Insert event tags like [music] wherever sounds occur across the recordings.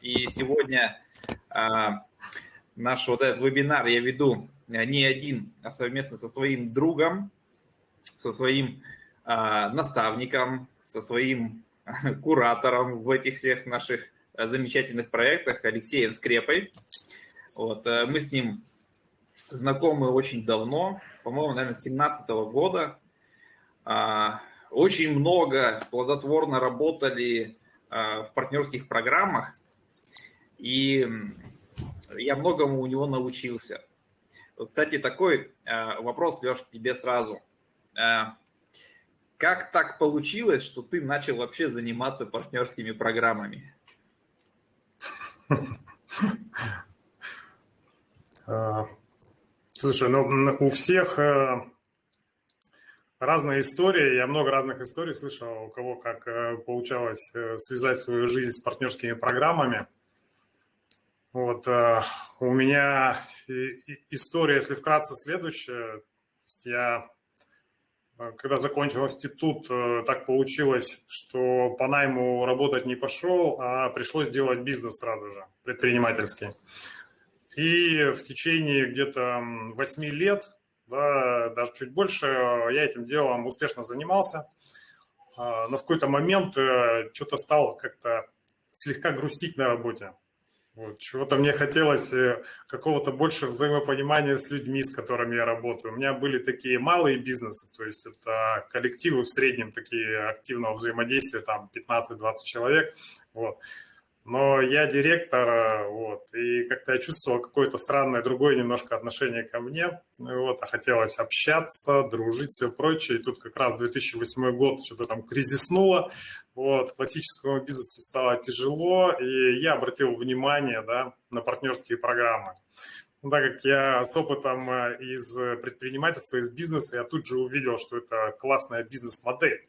И сегодня а, наш вот этот вебинар я веду не один, а совместно со своим другом, со своим а, наставником, со своим [laughs] куратором в этих всех наших замечательных проектах Алексеем Скрепой. Вот, мы с ним знакомы очень давно, по-моему, наверное, с 17 года. А, очень много плодотворно работали а, в партнерских программах, и я многому у него научился. Вот, кстати, такой а, вопрос, Леш, к тебе сразу. Как так получилось, что ты начал вообще заниматься партнерскими программами? [laughs] Слушай, ну у всех разная история. Я много разных историй слышал, у кого как э, получалось э, связать свою жизнь с партнерскими программами. Вот у меня история, если вкратце, следующая. Я, когда закончил институт, так получилось, что по найму работать не пошел, а пришлось делать бизнес сразу же, предпринимательский. И в течение где-то 8 лет, да, даже чуть больше, я этим делом успешно занимался. Но в какой-то момент э, что-то стало как-то слегка грустить на работе. Вот, чего-то мне хотелось э, какого-то больше взаимопонимания с людьми, с которыми я работаю. У меня были такие малые бизнесы, то есть это коллективы в среднем такие активного взаимодействия, там 15-20 человек. Вот но я директор, вот, и как-то я чувствовал какое-то странное другое немножко отношение ко мне, вот, а хотелось общаться, дружить, все прочее, и тут как раз 2008 год что-то там кризиснуло, вот, классическому бизнесу стало тяжело, и я обратил внимание, да, на партнерские программы. Ну, так как я с опытом э, из предпринимательства, из бизнеса, я тут же увидел, что это классная бизнес-модель.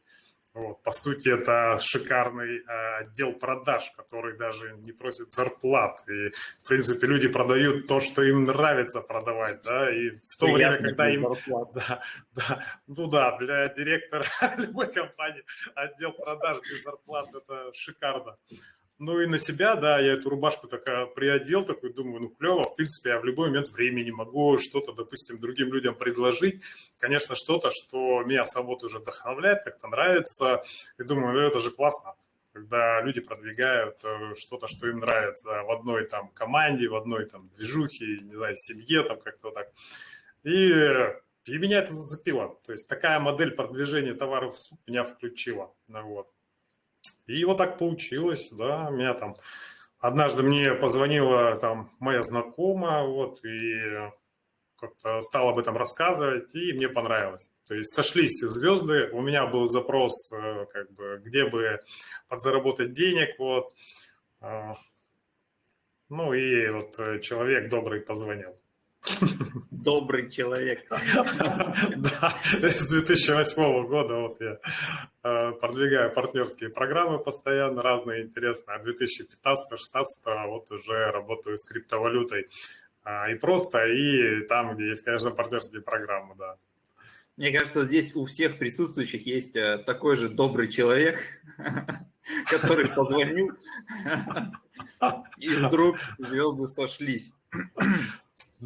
Вот, по сути, это шикарный э, отдел продаж, который даже не просит зарплат. И, в принципе, люди продают то, что им нравится продавать, да, и в то Приятно время, когда им... Да, да, ну да, для директора [laughs] любой компании отдел продаж без зарплат – это шикарно. Ну и на себя, да, я эту рубашку такая приодел, такой думаю, ну клево, в принципе, я в любой момент времени могу что-то, допустим, другим людям предложить. Конечно, что-то, что меня самого уже вдохновляет, как-то нравится. И думаю, ну это же классно, когда люди продвигают э, что-то, что им нравится в одной там команде, в одной там движухе, не знаю, семье, там как-то так. И и меня это зацепило. То есть такая модель продвижения товаров меня включила. Ну вот. И вот так получилось, да, меня там... Однажды мне позвонила там моя знакомая, вот, и как-то стала об этом рассказывать, и мне понравилось. То есть сошлись звезды, у меня был запрос, э, как бы, где бы подзаработать денег, вот. А, ну и вот э, человек добрый позвонил. [laughs] Добрый человек. [laughs] Да, с 2008 года вот я э, продвигаю партнерские программы постоянно, разные интересные. А 2015-2016 вот уже работаю с криптовалютой. А, и просто, и там, где есть, конечно, партнерские программы, да. Мне кажется, здесь у всех присутствующих есть э, такой же добрый человек, [laughs] который позвонил, [laughs] и вдруг звезды сошлись.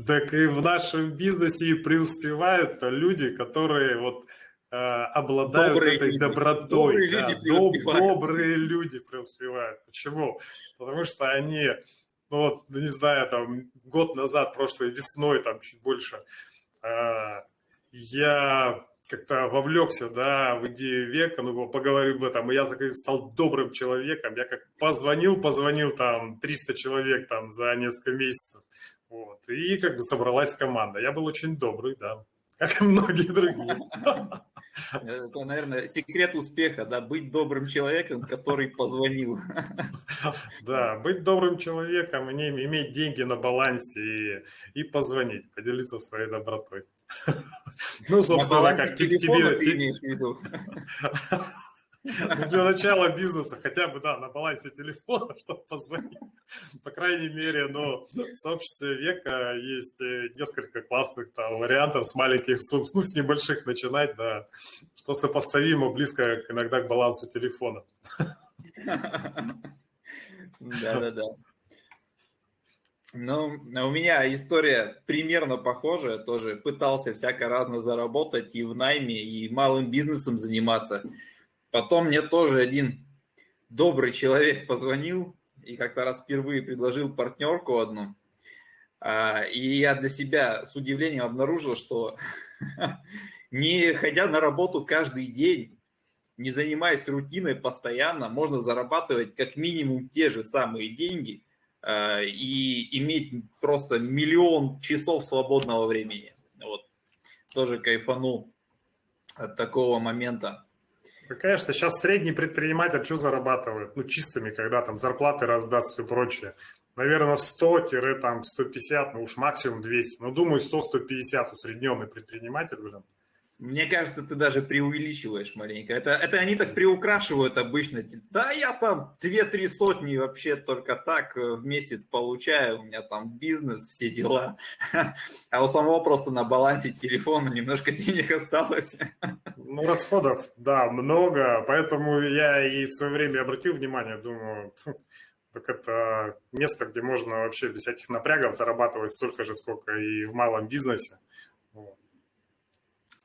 Так и в нашем бизнесе и преуспевают люди, которые вот э, обладают добрые этой люди. добротой. Добрые, да, люди доб, добрые люди преуспевают. Почему? Потому что они, ну вот, не знаю, там год назад, прошлой весной, там чуть больше, э, я как-то вовлекся, да, в идею века, ну, поговорю об этом, и я стал добрым человеком, я как позвонил, позвонил там 300 человек там за несколько месяцев, вот. И как бы собралась команда. Я был очень добрый, да, как и многие другие. Это, наверное, секрет успеха, да, быть добрым человеком, который позвонил. Да, быть добрым человеком, иметь деньги на балансе и, и позвонить, поделиться своей добротой. Ну, собственно, как тебе... Ты имеешь в виду? [laughs] [laughs] Для начала бизнеса хотя бы, да, на балансе телефона, [laughs] чтобы позвонить. По крайней мере, но в сообществе века есть э, несколько классных там вариантов с маленьких сумм, ну, с небольших начинать, да, что сопоставимо близко иногда к балансу телефона. [laughs] Да-да-да. Ну, у меня история примерно похожая, тоже пытался всяко разно заработать и в найме, и малым бизнесом заниматься. Потом мне тоже один добрый человек позвонил и как-то раз впервые предложил партнерку одну. А, и я для себя с удивлением обнаружил, что [laughs] не ходя на работу каждый день, не занимаясь рутиной постоянно, можно зарабатывать как минимум те же самые деньги э, и иметь просто миллион часов свободного времени. Вот. Тоже кайфанул от такого момента. Ну, конечно, сейчас средний предприниматель что зарабатывает? Ну, чистыми, когда там зарплаты раздаст, все прочее. Наверное, 100-150, ну уж максимум 200. Ну, думаю, 100-150 усредненный предприниматель, блин. Мне кажется, ты даже преувеличиваешь маленько. Это, это они так приукрашивают обычно. Да, я там две-три сотни вообще только так э, в месяц получаю. У меня там бизнес, все дела. [laughs] А у самого просто на балансе телефона немножко денег осталось. Ну, расходов, да, много. Поэтому я и в свое время обратил внимание, думаю, так это место, где можно вообще без всяких напрягов зарабатывать столько же, сколько и в малом бизнесе.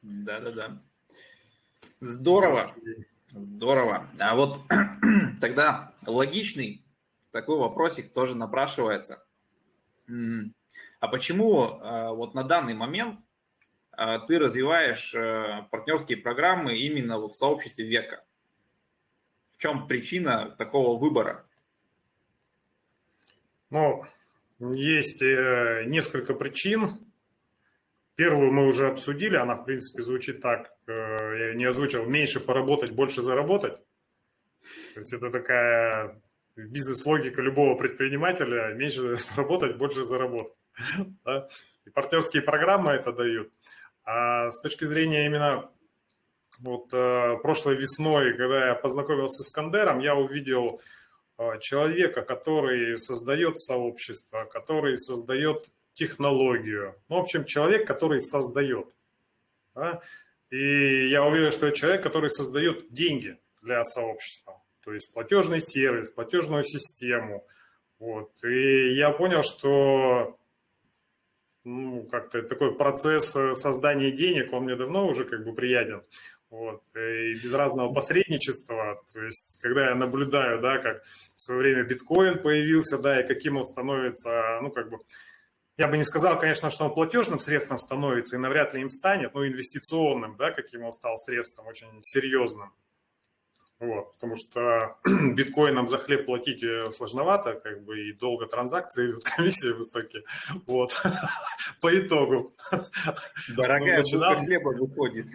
Да-да-да. Здорово. Здорово. А вот [clears throat] тогда логичный такой вопросик тоже напрашивается. А почему а, вот на данный момент а, ты развиваешь э, партнерские программы именно в сообществе века? В чем причина такого выбора? Ну, есть э, несколько причин. Первую мы уже обсудили, она, в принципе, звучит так, э, я не озвучил, меньше поработать, больше заработать. То есть это такая бизнес-логика любого предпринимателя, меньше [laughs] работать, больше заработать. [laughs] Да? И партнерские программы это дают. А с точки зрения именно вот э, прошлой весной, когда я познакомился с Кандером, я увидел э, человека, который создает сообщество, который создает технологию. Ну, в общем, человек, который создает. Да? И я уверен, что это человек, который создает деньги для сообщества. То есть платежный сервис, платежную систему. Вот. И я понял, что ну, как-то такой процесс создания денег, он мне давно уже как бы приятен. Вот. И без разного посредничества, то есть когда я наблюдаю, да, как в свое время биткоин появился, да, и каким он становится, ну, как бы, я бы не сказал, конечно, что он платежным средством становится и навряд ли им станет, но инвестиционным, да, каким он стал средством, очень серьезным. Вот, потому что [clears throat] биткоином за хлеб платить э, сложновато, как бы и долго транзакции идут, [laughs] комиссии высокие. Вот, [laughs] по итогу. [laughs] Дорогая ну, начинал... хлеба выходит.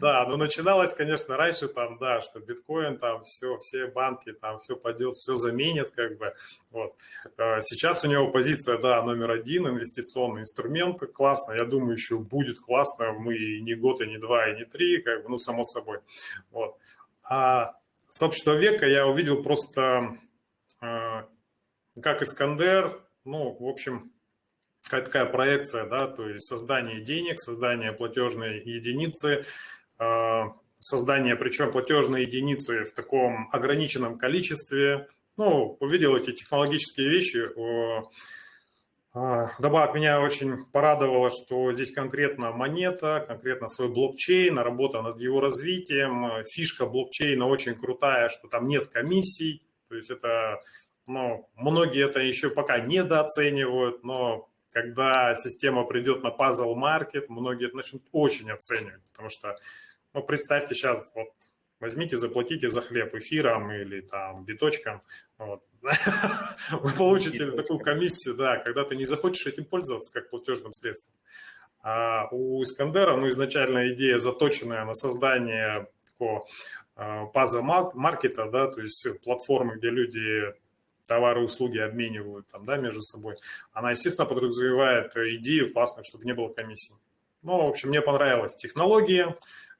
Да, но начиналось, конечно, раньше там, да, что биткоин там все, все банки там все пойдет, все заменит, как бы. Вот. Э, сейчас у него позиция, да, номер один, инвестиционный инструмент, классно, я думаю, еще будет классно, мы и не год, и не два, и не три, как бы, ну, само собой. Вот. А сообщество века я увидел просто э, как Искандер, ну, в общем, какая такая проекция, да, то есть создание денег, создание платежной единицы, э, создание, причем платежной единицы в таком ограниченном количестве. Ну, увидел эти технологические вещи, добавок меня очень порадовало, что здесь конкретно монета, конкретно свой блокчейн, работа над его развитием. Фишка блокчейна очень крутая, что там нет комиссий. То есть это, ну, многие это еще пока недооценивают, но когда система придет на market, многие это начнут очень оценивать, потому что, ну, представьте сейчас, вот возьмите, заплатите за хлеб эфиром или там биточком, вот. [laughs] вы получите такую комиссию, да, когда ты не захочешь этим пользоваться как платежным средством. А у Искандера, ну, изначально идея заточенная на создание такого а, паза маркета, да, то есть платформы, где люди товары и услуги обменивают там, да, между собой, она, естественно, подразумевает идею классную, чтобы не было комиссии. Ну, в общем, мне понравилась технология,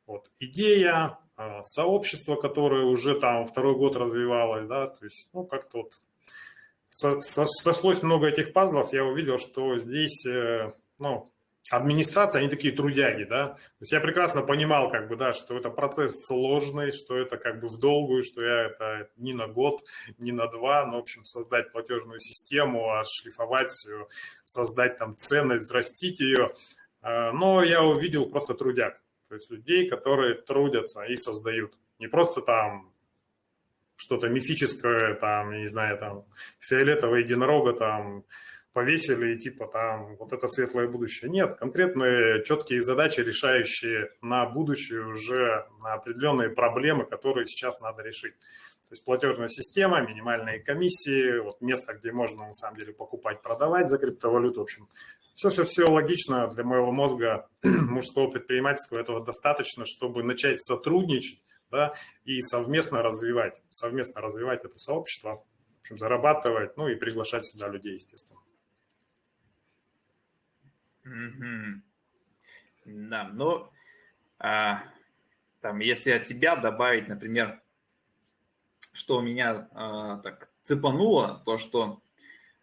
вот, идея, сообщество, которое уже там второй год развивалось, да, то есть, ну, как-то вот сошлось много этих пазлов, я увидел, что здесь, э, ну, администрация, они такие трудяги, да. То есть я прекрасно понимал, как бы, да, что это процесс сложный, что это как бы в долгую, что я это не на год, не на два, но, в общем, создать платежную систему, отшлифовать все, создать там ценность, взрастить ее. А, но я увидел просто трудяг, то есть людей, которые трудятся и создают. Не просто там что-то мифическое, там, не знаю, там, фиолетового единорога, там, повесили и типа там вот это светлое будущее. Нет, конкретные четкие задачи, решающие на будущее уже определенные проблемы, которые сейчас надо решить. Есть платежная система, минимальные комиссии, вот место, где можно на самом деле покупать, продавать за криптовалюту. В общем, все-все-все логично для моего мозга [clears throat] мужского предпринимательского. Этого достаточно, чтобы начать сотрудничать да, и совместно развивать, совместно развивать это сообщество, в общем, зарабатывать, ну и приглашать сюда людей, естественно. Угу. Да, ну, а, там, если от себя добавить, например, что меня а, так цепануло, то что,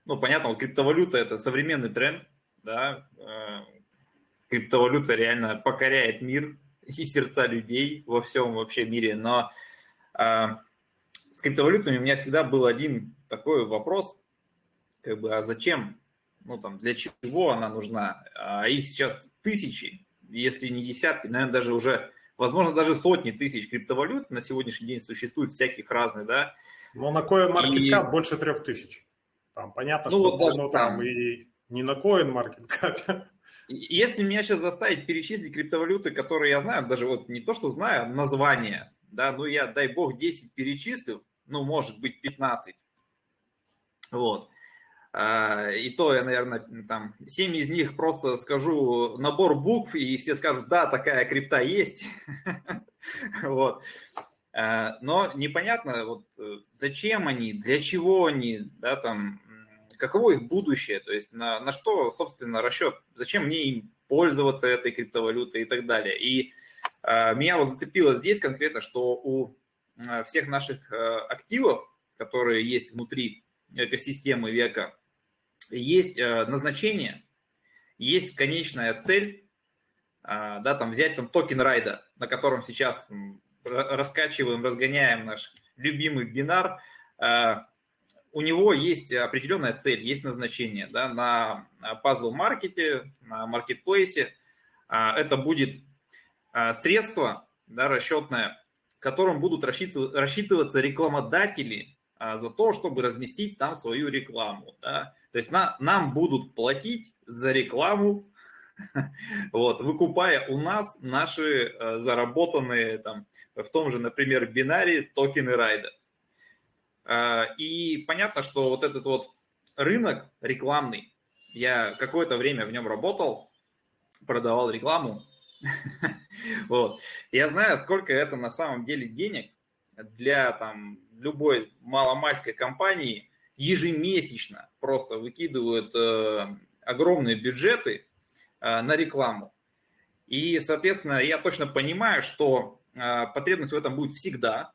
ну, понятно, вот криптовалюта – это современный тренд, да, а, криптовалюта реально покоряет мир и сердца людей во всем вообще мире, но а, с криптовалютами у меня всегда был один такой вопрос, как бы, а зачем ну там для чего она нужна, а их сейчас тысячи, если не десятки, наверное, даже уже, возможно, даже сотни тысяч криптовалют на сегодняшний день существует всяких разных, да. Но на CoinMarketCap и... больше трех тысяч. Там понятно, ну, что вот даже там, там и не на CoinMarketCap. Если меня сейчас заставить перечислить криптовалюты, которые я знаю, даже вот не то, что знаю, а название, да, ну я, дай бог, 10 перечислю, ну, может быть, 15. Вот. А, и то я, наверное, там 7 из них просто скажу набор букв, и все скажут, да, такая крипта есть. [laughs] Вот. А, но непонятно, вот э, зачем они, для чего они, да, там, каково их будущее, то есть на, на что, собственно, расчет, зачем мне им пользоваться этой криптовалютой и так далее. И э, меня вот зацепило здесь конкретно, что у всех наших э, активов, которые есть внутри экосистемы века, есть э, назначение, есть конечная цель, а, да, там взять там токен райда, на котором сейчас там, раскачиваем, разгоняем наш любимый бинар, а, у него есть определенная цель, есть назначение да, на пазл-маркете, на маркетплейсе. А, это будет средство да, расчетное, которым будут рассчитываться рекламодатели за то, чтобы разместить там свою рекламу. Да. То есть на, нам будут платить за рекламу, [laughs] вот, выкупая у нас наши э, заработанные там, в том же, например, бинаре токены райда. Э, и понятно, что вот этот вот рынок рекламный, я какое-то время в нем работал, продавал рекламу. [laughs] вот. Я знаю, сколько это на самом деле денег для там, любой маломальской компании – ежемесячно просто выкидывают э, огромные бюджеты э, на рекламу. И, соответственно, я точно понимаю, что э, потребность в этом будет всегда.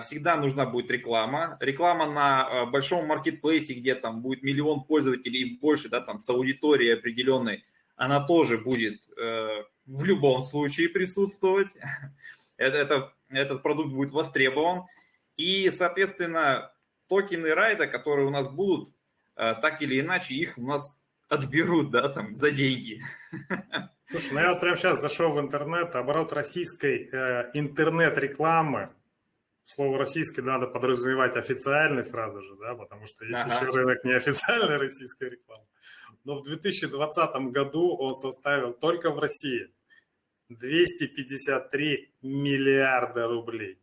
Всегда нужна будет реклама. Реклама на большом маркетплейсе, где там будет миллион пользователей и больше, да, там с аудиторией определенной, она тоже будет в любом случае присутствовать. [laughs] Это, это, этот продукт будет востребован. И, соответственно, токены райда, которые у нас будут, э, так или иначе их у нас отберут, да, там, за деньги. [laughs] Слушай, ну я вот прямо сейчас зашел в интернет, оборот российской э, интернет-рекламы, слово российский надо подразумевать официальный сразу же, да, потому что есть ага. еще рынок неофициальной российской рекламы. Но в 2020 году он составил только в России 253 миллиарда рублей.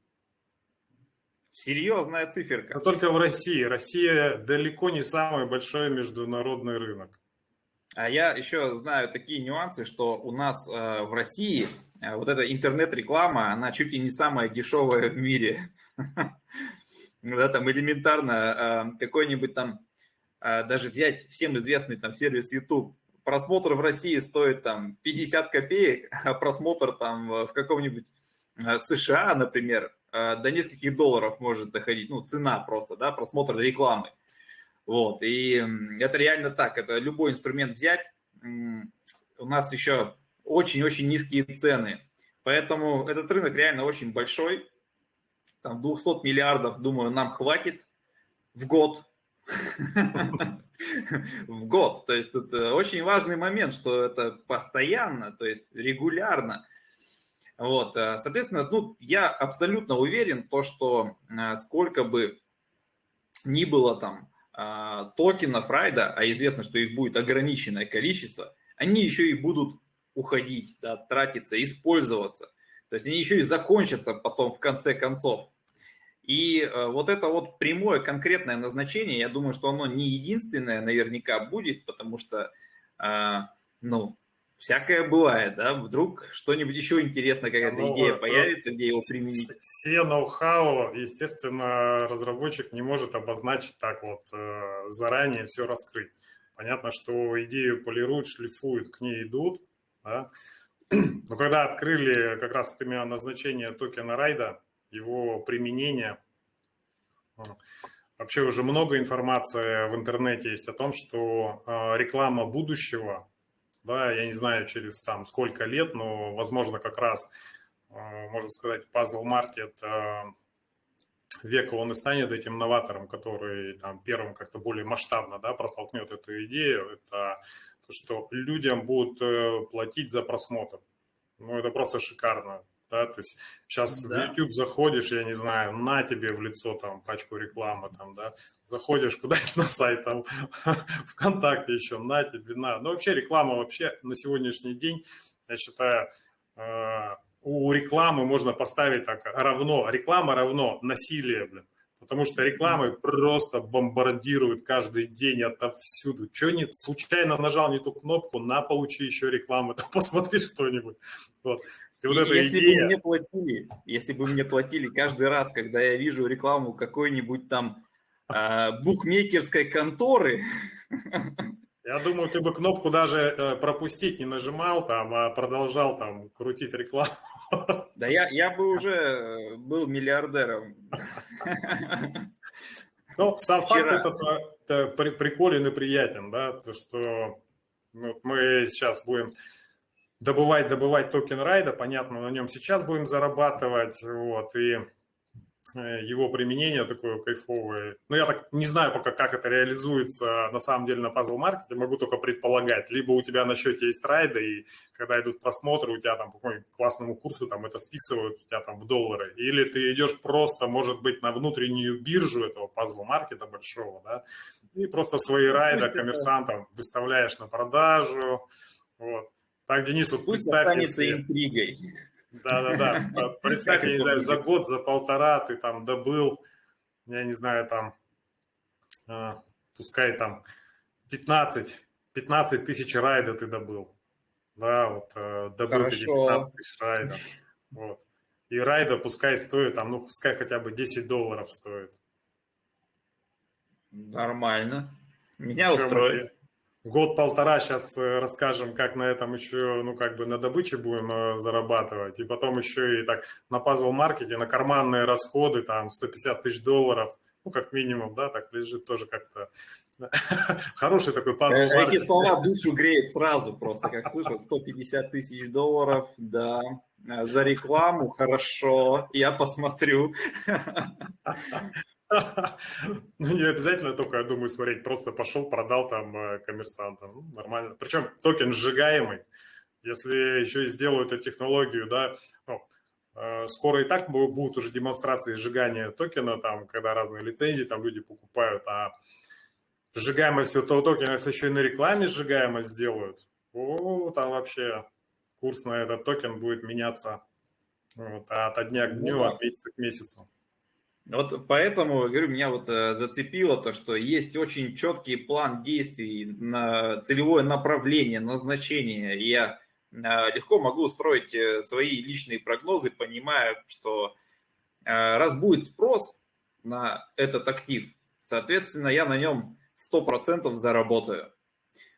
Серьезная циферка. Но только в России. Россия далеко не самый большой международный рынок. А я еще знаю такие нюансы, что у нас э, в России э, вот эта интернет-реклама, она чуть ли не самая дешевая в мире. [laughs] Да, там элементарно э, какой-нибудь там, э, даже взять всем известный там сервис YouTube, просмотр в России стоит там 50 копеек, а просмотр там в каком-нибудь э, США, например, до нескольких долларов может доходить, ну, цена просто, да, просмотр рекламы. Вот, и это реально так, это любой инструмент взять, у нас еще очень-очень низкие цены. Поэтому этот рынок реально очень большой. Там 200 миллиардов, думаю, нам хватит в год. [laughs] В год. То есть тут э, очень важный момент, что это постоянно, то есть регулярно. Вот, э, соответственно, ну, я абсолютно уверен, то, что э, сколько бы ни было там токенов райда, а известно, что их будет ограниченное количество, они еще и будут уходить, да, тратиться, использоваться. То есть они еще и закончатся потом в конце концов. И э, вот это вот прямое конкретное назначение, я думаю, что оно не единственное наверняка будет, потому что, э, ну, всякое бывает, да, вдруг что-нибудь еще интересное, какая-то ну, идея появится, где его применить. Все ноу-хау, естественно, разработчик не может обозначить так вот э, заранее все раскрыть. Понятно, что идею полируют, шлифуют, к ней идут, да? [clears throat] Но когда открыли как раз именно назначение токена райда, его применение, вообще уже много информации в интернете есть о том, что реклама будущего, да, я не знаю через там сколько лет, но возможно как раз, а, можно сказать, puzzle market а, века он и станет этим новатором, который там первым как-то более масштабно да, протолкнет эту идею. Это что людям будут э, платить за просмотр. Ну, это просто шикарно. Да, то есть сейчас да. в YouTube заходишь, я не знаю, на тебе в лицо там пачку рекламы, там, да, заходишь куда-нибудь на сайт, там, [laughs] ВКонтакте еще, на тебе, на. Ну, вообще реклама вообще на сегодняшний день, я считаю, э, у рекламы можно поставить так равно, реклама равно насилие, блин. Потому что рекламы просто бомбардируют каждый день отовсюду. Что не случайно нажал не ту кнопку, на получи еще рекламу, [laughs] то посмотри что-нибудь. Вот. И вот эта если идея... бы мне платили, если бы мне платили каждый раз, когда я вижу рекламу какой-нибудь там букмекерской конторы, я думаю, ты бы кнопку даже э, пропустить не нажимал, там, а продолжал там крутить рекламу. Да я, я бы уже э, был миллиардером. Ну, сам Вчера. факт это, это приколен и приятен, да, то, что ну, мы сейчас будем добывать, добывать токен райда, понятно, на нем сейчас будем зарабатывать, вот, и Э, его применение такое кайфовое. Но я так не знаю пока, как это реализуется на самом деле на пазл-маркете, могу только предполагать. Либо у тебя на счете есть райды, и когда идут просмотры, у тебя там по какому классному курсу там это списывают у тебя там в доллары. Или ты идешь просто, может быть, на внутреннюю биржу этого пазл-маркета большого, да, и просто свои райды коммерсантам выставляешь на продажу. Вот. Так, Денис, вот Пусть представь, если... интригой. Да-да-да. Представь, я не знаю, за год, за полтора ты там добыл, я не знаю, там, а, пускай там 15, 15 тысяч райда ты добыл. Да, вот э, добыл эти 15 тысяч райда. Вот. И райда пускай стоит, там, ну, пускай хотя бы 10 долларов стоит. Нормально. Меня устроит. Год-полтора сейчас э, расскажем, как на этом еще, ну, как бы на добыче будем э, зарабатывать. И потом еще и так на пазл-маркете, на карманные расходы, там, 150 тысяч долларов, ну, как минимум, да, так лежит тоже как-то. [laughs] Хороший такой пазл э, Эти слова душу греют сразу просто, как слышал, 150 тысяч долларов, да, за рекламу, хорошо, я посмотрю. [laughs] Ну, не обязательно только, я думаю, смотреть, просто пошел, продал там э, коммерсантам. Ну, нормально. Причем токен сжигаемый. Если еще и сделают эту технологию, да, ну, э, скоро и так будут уже демонстрации сжигания токена, там, когда разные лицензии там люди покупают, а сжигаемость этого токена, если еще и на рекламе сжигаемость сделают, о, там вообще курс на этот токен будет меняться вот, от дня к дню, ну от месяца к месяцу. Вот поэтому, говорю, меня вот э, зацепило то, что есть очень четкий план действий, на целевое направление, назначение. И я э, легко могу устроить э, свои личные прогнозы, понимая, что раз будет спрос на этот актив, соответственно, я на нем 100% заработаю.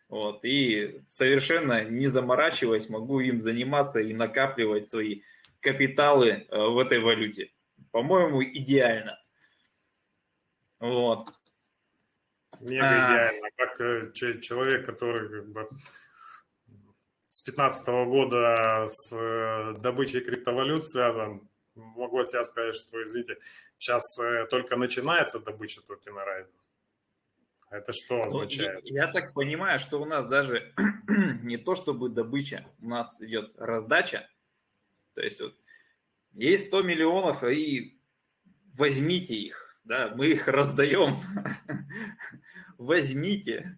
Вот, и совершенно не заморачиваясь, могу им заниматься и накапливать свои капиталы в этой валюте по-моему, идеально. Вот. Мега а... идеально. Как э, человек, который как бы 15 года с э, добычей криптовалют связан. Могу от себя сказать, что, извините, сейчас э, только начинается добыча токена Райда. Это что ну, означает? Ну, я, я так понимаю, что у нас даже [clears throat] не то чтобы добыча, у нас идет раздача. То есть вот есть 100 миллионов, и возьмите их, да, мы их раздаем. [laughs] возьмите.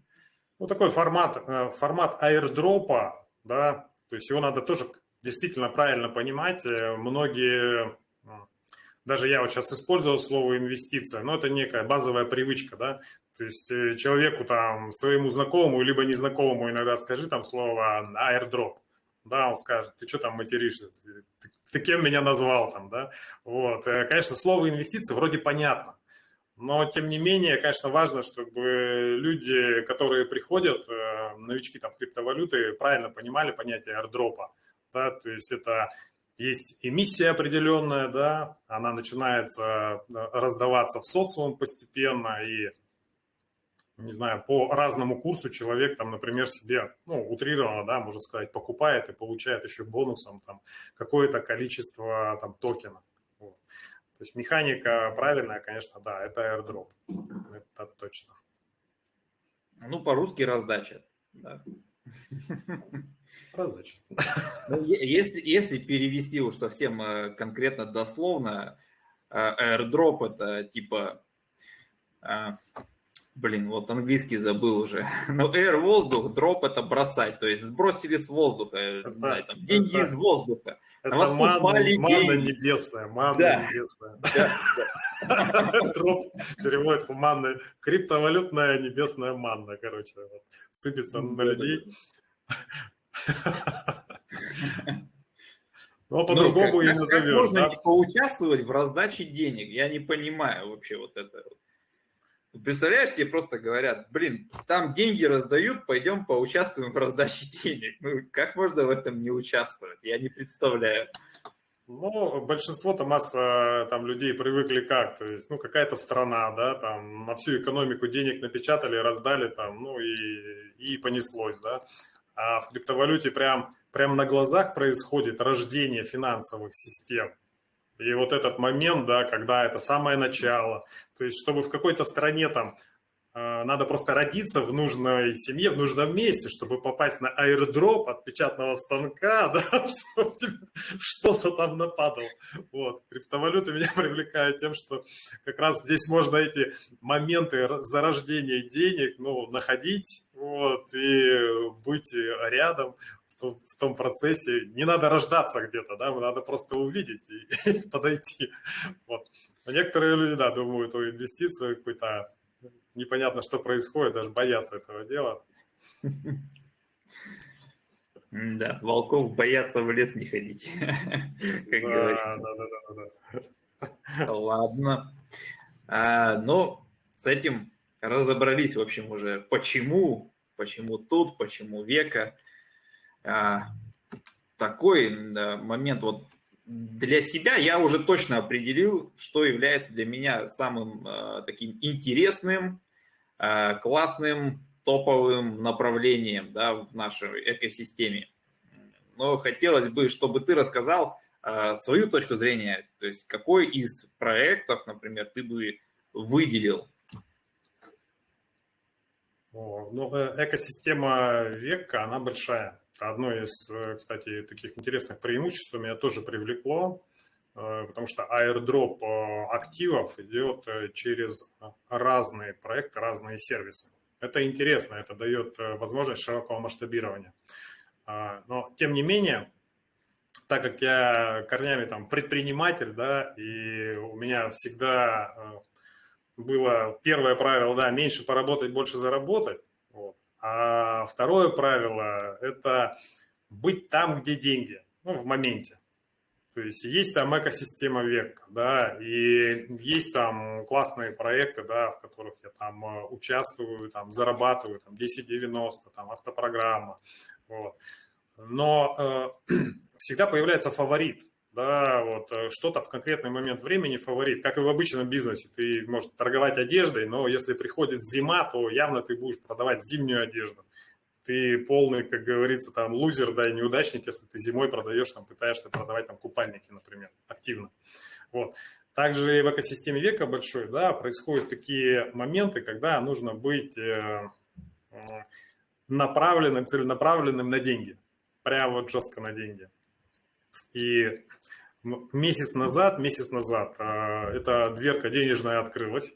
Ну, такой формат, э, формат аирдропа, да, то есть его надо тоже действительно правильно понимать. Э, многие, даже я вот сейчас использовал слово инвестиция, но это некая базовая привычка, да, то есть э, человеку там, своему знакомому, либо незнакомому иногда скажи там слово airdrop, да, он скажет, ты что там материшься, ты кем меня назвал там, да, вот, конечно, слово инвестиции вроде понятно, но, тем не менее, конечно, важно, чтобы люди, которые приходят, э, новички там в криптовалюты, правильно понимали понятие airdropа. Да? То есть это есть эмиссия определенная, да, она начинается э, раздаваться в социум постепенно, и, не знаю, по разному курсу человек там, например, себе, ну, утрированно, да, можно сказать, покупает и получает еще бонусом там какое-то количество там токена. То есть механика правильная, конечно, да, это airdrop. Это точно. Ну, по-русски раздача. Да. Раздача. Ну, если, если перевести уж совсем э, конкретно дословно, э, airdrop это типа э, Блин, вот английский забыл уже. [laughs] Но air – воздух, дроп – это бросать. То есть сбросили с воздуха, это, знаю, там, деньги это, из воздуха. Это На манна, манна небесная, манна да. небесная. [laughs] [laughs] Дроп переводится манна. Криптовалютная небесная манна, короче. Сыпется на людей. Но ну, по-другому и назовешь. Можно поучаствовать в раздаче денег? Я не понимаю вообще вот это. Представляешь, тебе просто говорят, блин, там деньги раздают, пойдем поучаствуем в раздаче денег. Ну, как можно в этом не участвовать? Я не представляю. Ну, большинство-то масса там людей привыкли как, то есть, ну, какая-то страна, да, там на всю экономику денег напечатали, раздали там, ну, и, и понеслось, да. А в криптовалюте прям, прям на глазах происходит рождение финансовых систем. И вот этот момент, да, когда это самое начало, то есть чтобы в какой-то стране там э, надо просто родиться в нужной семье, в нужном месте, чтобы попасть на аирдроп от печатного станка, [laughs] да, чтобы что-то там нападало. Вот. Криптовалюта меня [laughs] привлекает тем, что как раз здесь можно эти моменты зарождения денег ну, находить вот, и быть рядом, в том процессе не надо рождаться где-то, да, надо просто увидеть и, [laughs] подойти. Вот. А некоторые люди, да, думают о инвестиции какой-то, непонятно, что происходит, даже боятся этого дела. Да, волков боятся в лес не ходить, [laughs] как говорится. Да, да, да, да. Ладно. А, ну, с этим разобрались, в общем, уже почему, почему тут, почему века. А, такой момент вот для себя я уже точно определил, что является для меня самым э, таким интересным, э, классным, топовым направлением да, в нашей экосистеме. Но хотелось бы, чтобы ты рассказал э, свою точку зрения, то есть какой из проектов, например, ты бы выделил? О, ну, экосистема века, она большая Одно из, э, кстати, таких интересных преимуществ меня тоже привлекло, э, потому что airdrop э, активов идет через разные проекты, разные сервисы. Это интересно, это дает возможность широкого масштабирования. Но, тем не менее, так как я корнями там предприниматель, да, и у меня всегда было первое правило, да, меньше поработать, больше заработать, а второе правило – это быть там, где деньги, ну, в моменте. То есть есть там экосистема века, да, и есть там классные проекты, да, в которых я там э, участвую, там зарабатываю, там 1090, там автопрограмма, вот. Но э, [clears throat] всегда появляется фаворит, да, вот э, что-то в конкретный момент времени фаворит, как и в обычном бизнесе. Ты можешь торговать одеждой, но если приходит зима, то явно ты будешь продавать зимнюю одежду. ты полный, как говорится, там лузер, да, и неудачник, если ты зимой продаешь, там пытаешься продавать там купальники, например, активно. Вот. Также в экосистеме века большой, да, происходят такие моменты, когда нужно быть э, направленным, целенаправленным на деньги. Прямо вот жестко на деньги. И месяц назад, месяц назад э, эта дверка денежная открылась.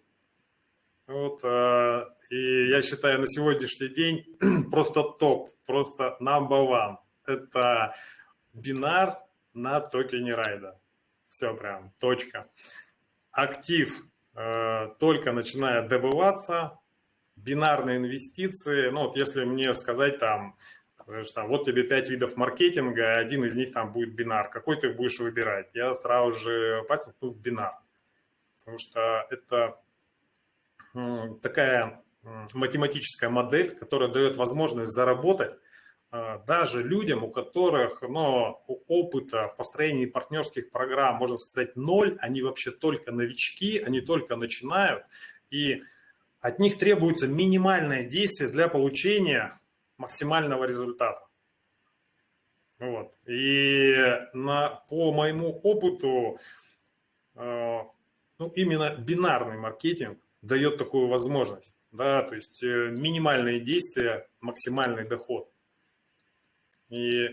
Вот, э, и я считаю, на сегодняшний день [clears throat] просто топ, просто number one. Это бинар на токене райда. Все прям, точка. Актив э, только начинает добываться, бинарные инвестиции, ну вот если мне сказать там, что там, вот тебе пять видов маркетинга, один из них там будет бинар, какой ты будешь выбирать? Я сразу же пальцем в бинар, потому что это такая математическая модель, которая дает возможность заработать а, даже людям, у которых ну, опыта в построении партнерских программ, можно сказать, ноль, они вообще только новички, они только начинают, и от них требуется минимальное действие для получения максимального результата. Вот. И на, по моему опыту, э, ну, именно бинарный маркетинг дает такую возможность. Да, то есть э, минимальные действия, максимальный доход. И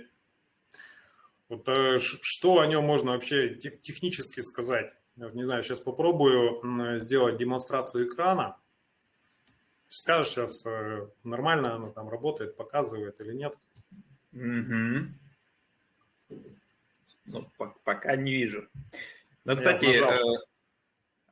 вот э, что о нем можно вообще технически сказать? Не знаю, сейчас попробую сделать демонстрацию экрана. Скажешь сейчас, э, нормально оно там работает, показывает или нет? Угу. Ну, пока не вижу. Ну, кстати, э,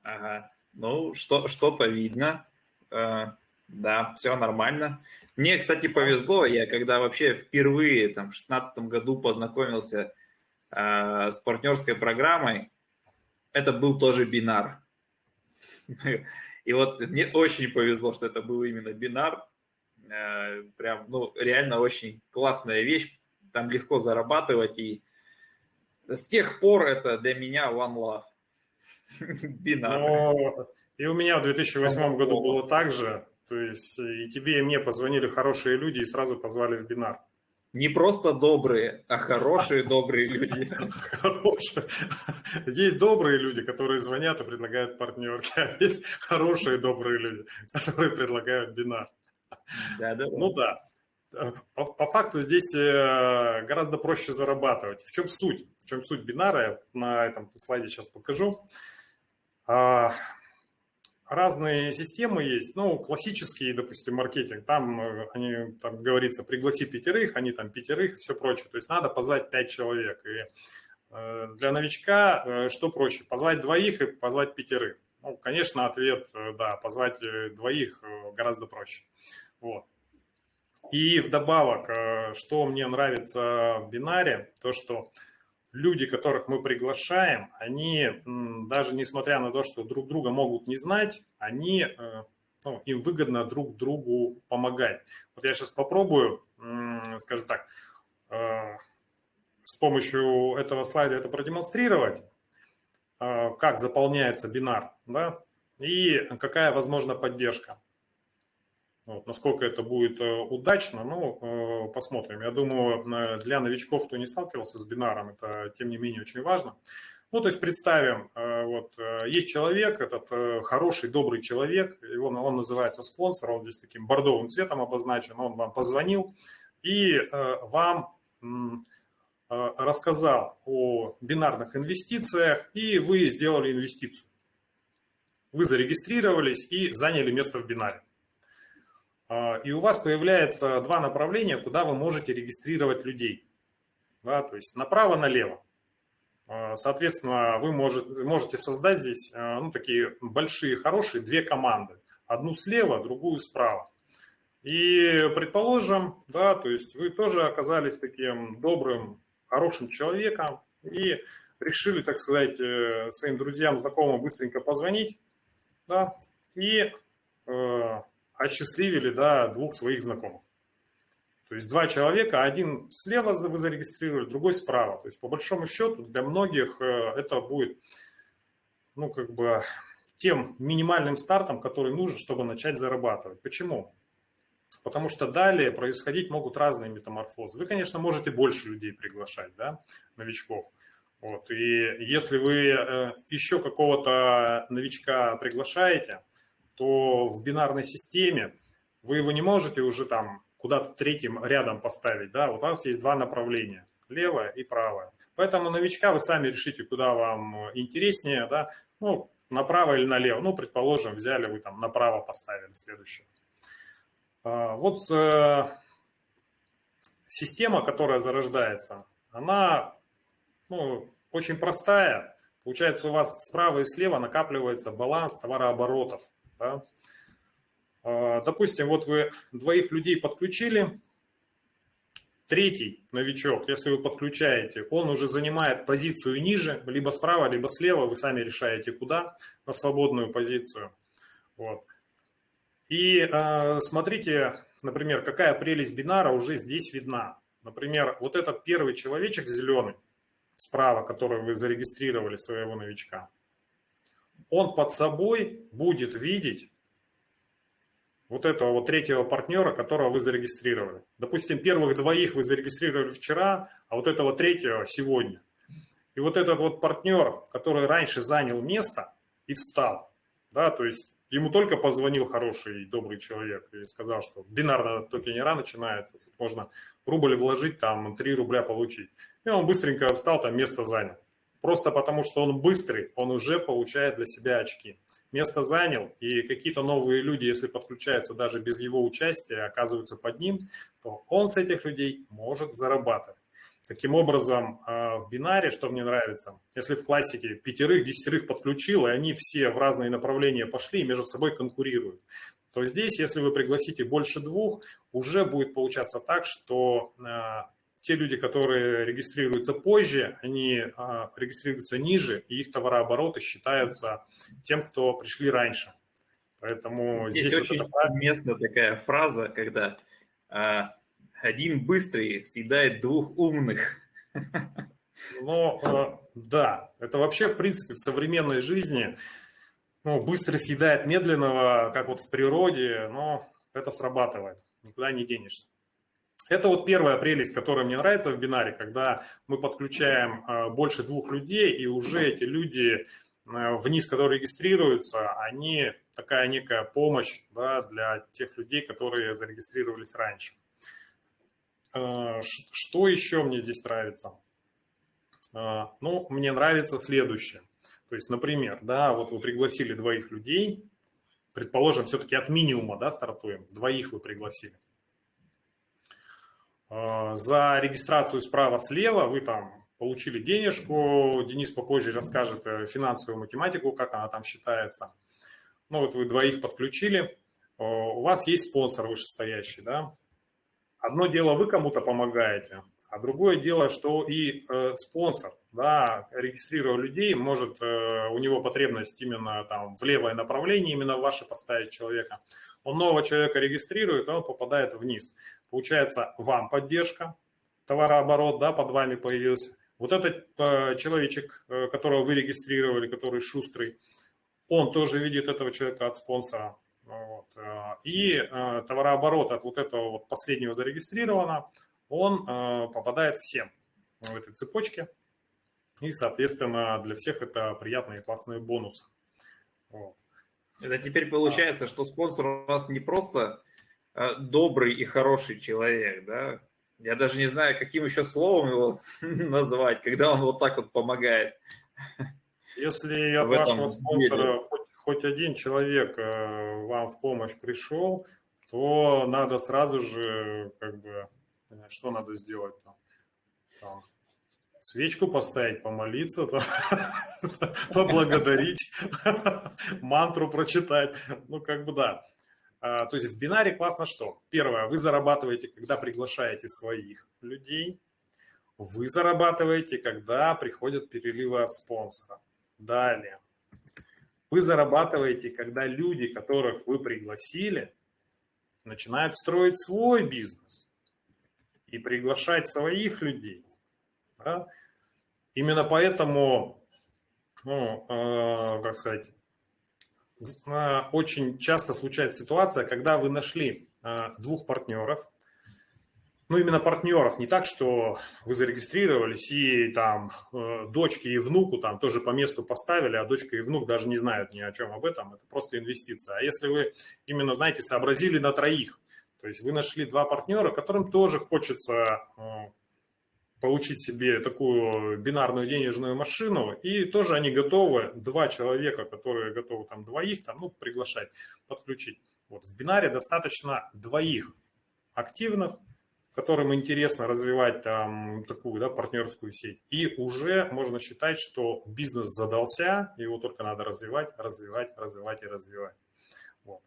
ага, ну, что, что-то видно. Э, да, все нормально. Мне, кстати, повезло, я когда вообще впервые там, в 2016 году познакомился э, с партнерской программой, это был тоже бинар. [laughs] И вот мне очень повезло, что это был именно бинар. Э, прям, ну, реально очень классная вещь. Там легко зарабатывать. И с тех пор это для меня one love. [laughs] Бинар. Но... И у меня в 2008 году было так же. То есть и тебе, и мне позвонили хорошие люди и сразу позвали в бинар. Не просто добрые, а хорошие добрые люди. Хорошие. Есть добрые люди, которые звонят и предлагают партнерки, а есть хорошие добрые люди, которые предлагают бинар. Да, да. Ну да. По, по факту здесь э, гораздо проще зарабатывать. В чем суть? В чем суть бинара? Я на этом слайде сейчас покажу. Разные системы есть, ну, классический, допустим, маркетинг, там, э, они, там говорится, пригласи пятерых, они там пятерых, все прочее, то есть надо позвать пять человек, и э, для новичка э, что проще, позвать двоих и позвать пятерых? Ну, конечно, ответ, да, позвать двоих гораздо проще, вот. И вдобавок, что мне нравится в бинаре, то, что люди, которых мы приглашаем, они, даже несмотря на то, что друг друга могут не знать, они, э, ну, им выгодно друг другу помогать. Вот я сейчас попробую, скажем так, э, с помощью этого слайда это продемонстрировать, э, как заполняется бинар, да, и какая возможна поддержка. Вот, насколько это будет э, удачно, ну, э, посмотрим. Я думаю, для новичков, кто не сталкивался с бинаром, это, тем не менее, очень важно. Ну, то есть представим, э, вот есть человек, этот хороший, добрый человек, его, он называется спонсор, он здесь таким бордовым цветом обозначен, он вам позвонил и вам рассказал о бинарных инвестициях, и вы сделали инвестицию. Вы зарегистрировались и заняли место в бинаре. А, и у вас появляется два направления, куда вы можете регистрировать людей. Да, то есть направо-налево. А, соответственно, вы можете, создать здесь а, ну, такие большие, хорошие две команды. Одну слева, другую справа. И предположим, да, то есть вы тоже оказались таким добрым, хорошим человеком и решили, так сказать, э, своим друзьям, знакомым быстренько позвонить, да, и э, осчастливили да, двух своих знакомых. То есть два человека, один слева вы зарегистрировали, другой справа. То есть по большому счету для многих э, это будет ну, как бы тем минимальным стартом, который нужен, чтобы начать зарабатывать. Почему? потому что далее происходить могут разные метаморфозы. Вы, конечно, можете больше людей приглашать, да, новичков. Вот. И если вы э, еще какого-то новичка приглашаете, то в бинарной системе вы его не можете уже там куда-то третьим рядом поставить. Да? У вас есть два направления, левое и правое. Поэтому новичка вы сами решите, куда вам интереснее, да? ну, направо или налево. Ну, предположим, взяли вы там направо поставили следующее. А, вот э, система, которая зарождается, она ну, очень простая. Получается, у вас справа и слева накапливается баланс товарооборотов. Да? А, допустим, вот вы двоих людей подключили, третий новичок, если вы подключаете, он уже занимает позицию ниже, либо справа, либо слева, вы сами решаете куда, на свободную позицию. Вот. И э, смотрите, например, какая прелесть бинара уже здесь видна. Например, вот этот первый человечек зеленый, справа, который вы зарегистрировали своего новичка, он под собой будет видеть вот этого вот третьего партнера, которого вы зарегистрировали. Допустим, первых двоих вы зарегистрировали вчера, а вот этого третьего сегодня. И вот этот вот партнер, который раньше занял место и встал, да, то есть ему только позвонил хороший, добрый человек и сказал, что бинар на токенера начинается, тут можно рубль вложить, там 3 рубля получить. И он быстренько встал, там место занял. Просто потому, что он быстрый, он уже получает для себя очки. Место занял, и какие-то новые люди, если подключаются даже без его участия, оказываются под ним, то он с этих людей может зарабатывать. Таким образом, а, в бинаре, что мне нравится, если в классике пятерых, десятерых подключил, и они все в разные направления пошли и между собой конкурируют, то здесь, если вы пригласите больше двух, уже будет получаться так, что а, те люди, которые регистрируются позже, они а, регистрируются ниже, и их товарообороты считаются тем, кто пришли раньше. Поэтому здесь, здесь очень вот уместна такая фраза, когда а, один быстрый съедает двух умных. Ну, а, да, это вообще, в принципе, в современной жизни ну, быстро съедает медленного, как вот в природе, но это срабатывает, никуда не денешься. Это вот первая прелесть, которая мне нравится в бинаре, когда мы подключаем э, больше двух людей, и уже эти люди э, вниз, которые регистрируются, они такая некая помощь да, для тех людей, которые зарегистрировались раньше. Э, что еще мне здесь нравится? Ну, мне нравится следующее. То есть, например, да, вот вы пригласили двоих людей, предположим, все-таки от минимума да, стартуем, двоих вы пригласили. А, за регистрацию справа-слева вы там получили денежку, Денис попозже расскажет э, финансовую математику, как она там считается. Ну вот вы двоих подключили, у вас есть спонсор вышестоящий, да. Одно дело вы кому-то помогаете, а другое дело, что и э, спонсор, да, регистрируя людей, может э, у него потребность именно там в левое направление, именно в ваше поставить человека. Он нового человека регистрирует, он попадает вниз. Получается, вам поддержка, товарооборот, да, под вами появился. Вот этот э, человечек, э, которого вы регистрировали, который шустрый, он тоже видит этого человека от спонсора. Вот. Э, и э, товарооборот от вот этого вот последнего зарегистрировано, он э, попадает всем в этой цепочке. И, соответственно, для всех это приятные классные бонусы. Вот. Это теперь получается, что спонсор у нас не просто э, добрый и хороший человек, да? Я даже не знаю, каким еще словом его [laughs] назвать, когда он вот так вот помогает. [laughs] Если от вашего спонсора хоть, хоть один человек э, вам в помощь пришел, то надо сразу же, как бы, что надо сделать там? там свечку поставить, помолиться, [laughs] поблагодарить, [laughs] мантру прочитать. Ну, как бы да. А, то есть в бинаре классно что? Первое, вы зарабатываете, когда приглашаете своих людей. Вы зарабатываете, когда приходят переливы от спонсора. Далее. Вы зарабатываете, когда люди, которых вы пригласили, начинают строить свой бизнес и приглашать своих людей. Да? Именно поэтому, ну, э, как сказать, очень часто случается ситуация, когда вы нашли двух партнеров, ну, именно партнеров, не так, что вы зарегистрировались и там э, дочке и внуку там тоже по месту поставили, а дочка и внук даже не знают ни о чем об этом, это просто инвестиция. А если вы именно, знаете, сообразили на троих, то есть вы нашли два партнера, которым тоже хочется э, получить себе такую бинарную денежную машину, и тоже они готовы, два человека, которые готовы там двоих, там, ну, приглашать, подключить. Вот в бинаре достаточно двоих активных, которым интересно развивать там такую да, партнерскую сеть. И уже можно считать, что бизнес задался, его только надо развивать, развивать, развивать и развивать. Вот.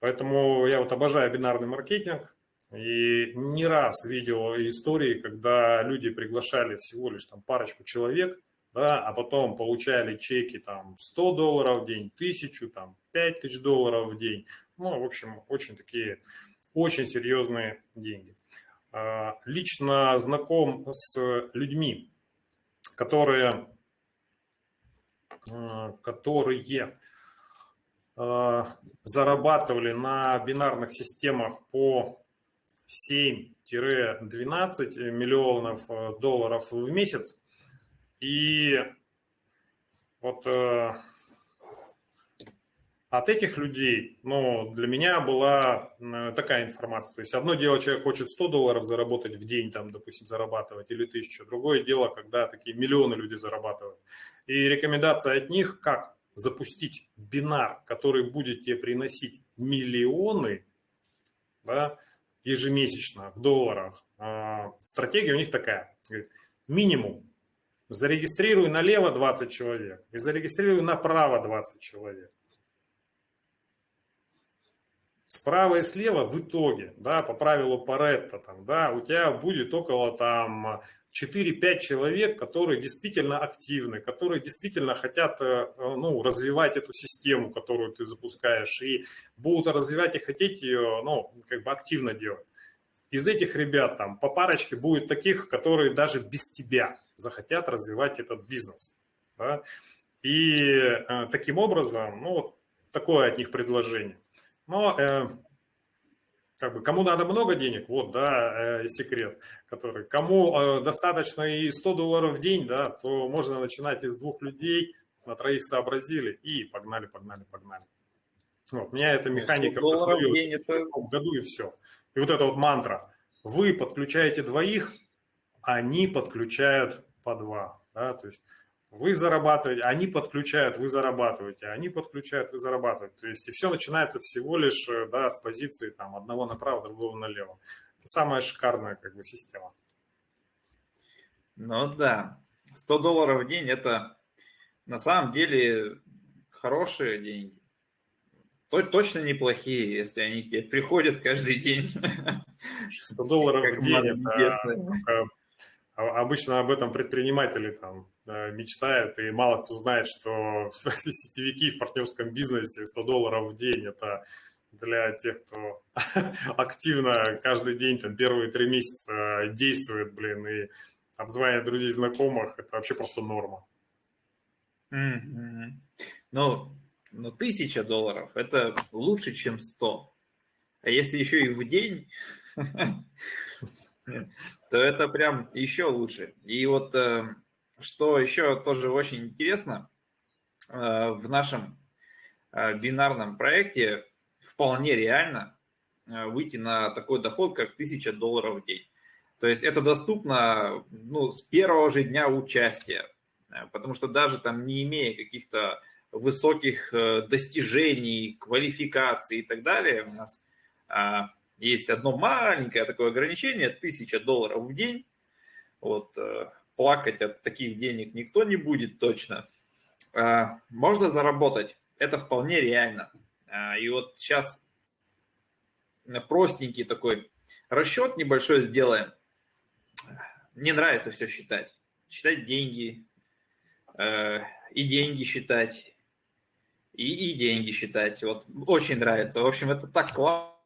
Поэтому я вот обожаю бинарный маркетинг. И не раз видел истории, когда люди приглашали всего лишь там парочку человек, да, а потом получали чеки там 100 долларов в день, 1000, там 5000 долларов в день. Ну, в общем, очень такие, очень серьезные деньги. А, лично знаком с людьми, которые, а, которые а, зарабатывали на бинарных системах по 7-12 миллионов долларов в месяц. И вот от этих людей, ну, для меня была такая информация. То есть одно дело, человек хочет 100 долларов заработать в день, там, допустим, зарабатывать, или тысячу. Другое дело, когда такие миллионы люди зарабатывают. И рекомендация от них, как запустить бинар, который будет тебе приносить миллионы да, ежемесячно в долларах. А, стратегия у них такая. Минимум зарегистрируй налево 20 человек и зарегистрируй направо 20 человек справа и слева в итоге, да, по правилу Паретта, там, да, у тебя будет около там 4-5 человек, которые действительно активны, которые действительно хотят э, ну, развивать эту систему, которую ты запускаешь, и будут развивать и хотеть ее ну, как бы активно делать. Из этих ребят там по парочке будет таких, которые даже без тебя захотят развивать этот бизнес. Да? И э, таким образом, ну, такое от них предложение. Но э, как бы, кому надо много денег, вот, да, э, секрет, который, кому э, достаточно и 100 долларов в день, да, то можно начинать из двух людей, на троих сообразили и погнали, погнали, погнали. Вот, меня эта механика вдохновила в, это... в году и все. И вот эта вот мантра. Вы подключаете двоих, они подключают по два. Да? То есть вы зарабатываете, они подключают, вы зарабатываете, они подключают, вы зарабатываете. То есть и все начинается всего лишь э, да, с позиции там, одного направо, другого налево. Это самая шикарная как бы, система. Ну да, 100 долларов в день – это на самом деле хорошие деньги. Точно неплохие, если они тебе приходят каждый день. 100 долларов в день – это а обычно об этом предприниматели там э, мечтают, и мало кто знает, что [laughs] сетевики в партнерском бизнесе 100 долларов в день – это для тех, кто [laughs] активно каждый день, там, первые три месяца действует, блин, и обзванивает друзей, знакомых, это вообще просто норма. Mm-hmm. Ну, ну, тысяча долларов – это лучше, чем 100. А если еще и в день, [laughs] то это прям еще лучше. И вот э, что еще тоже очень интересно, э, в нашем э, бинарном проекте вполне реально выйти на такой доход, как 1000 долларов в день. То есть это доступно ну, с первого же дня участия, потому что даже там не имея каких-то высоких достижений, квалификаций и так далее, у нас есть одно маленькое такое ограничение, 1000 долларов в день. Вот, э, плакать от таких денег никто не будет точно. А, можно заработать, это вполне реально. А, и вот сейчас простенький такой расчет небольшой сделаем. Мне нравится все считать. Считать деньги, э, и деньги считать, и, и деньги считать. Вот очень нравится. В общем, это так классно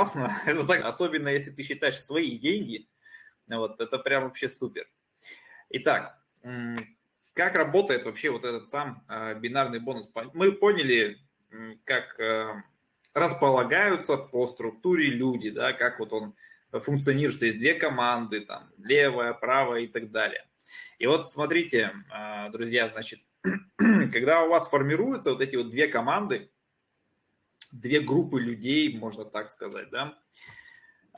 классно. [laughs] Это так, особенно если ты считаешь свои деньги. Вот, это прям вообще супер. Итак, как работает вообще вот этот сам а, бинарный бонус? Мы поняли, как а, располагаются по структуре люди, да, как вот он функционирует, что есть две команды, там, левая, правая и так далее. И вот смотрите, а, друзья, значит, [clears throat] когда у вас формируются вот эти вот две команды, две группы людей, можно так сказать, да,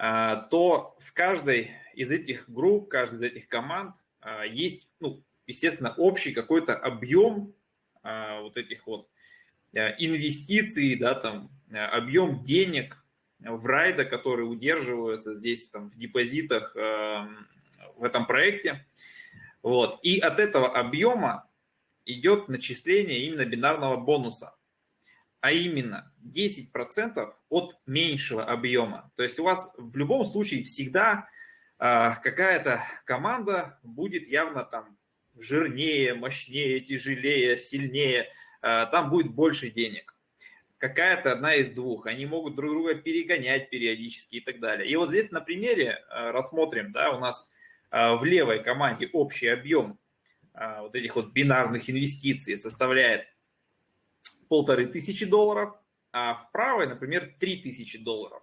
то в каждой из этих групп, каждой из этих команд а, есть, ну, естественно, общий какой-то объем вот этих вот инвестиций, да, там, объем денег в райда, которые удерживаются здесь там в депозитах в этом проекте. Вот. И от этого объема идет начисление именно бинарного бонуса, а именно 10% от меньшего объема. То есть у вас в любом случае всегда э, какая-то команда будет явно там жирнее, мощнее, тяжелее, сильнее, э, там будет больше денег. Какая-то одна из двух. Они могут друг друга перегонять периодически и так далее. И вот здесь на примере э, рассмотрим, да, у нас а, в левой команде общий объем а, вот этих вот бинарных инвестиций составляет полторы тысячи долларов, а в правой, например, три тысячи долларов.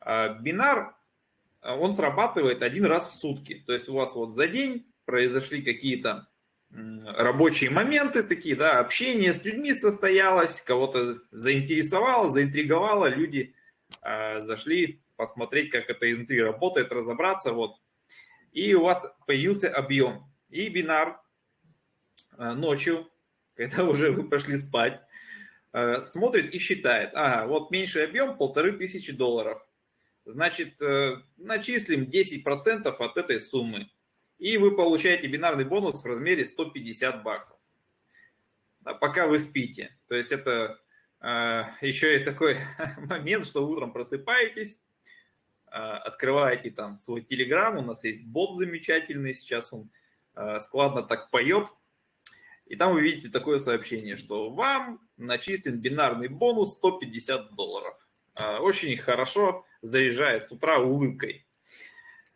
А, бинар, он срабатывает один раз в сутки. То есть у вас вот за день произошли какие-то рабочие моменты такие, да, общение с людьми состоялось, кого-то заинтересовало, заинтриговало, люди зашли посмотреть, как это изнутри работает, разобраться, вот и у вас появился объем. И бинар ночью, когда уже вы пошли спать, э, смотрит и считает, ага, вот меньший объем полторы тысячи долларов. Значит, э, начислим 10% от этой суммы. И вы получаете бинарный бонус в размере 150 баксов. Пока вы спите. То есть это еще и такой [laughs] момент, что утром просыпаетесь, а, открываете там свой телеграм, у нас есть бот замечательный, сейчас он а, складно так поет, и там вы видите такое сообщение, что вам начислен бинарный бонус 150 долларов. А, очень хорошо заряжает с утра улыбкой.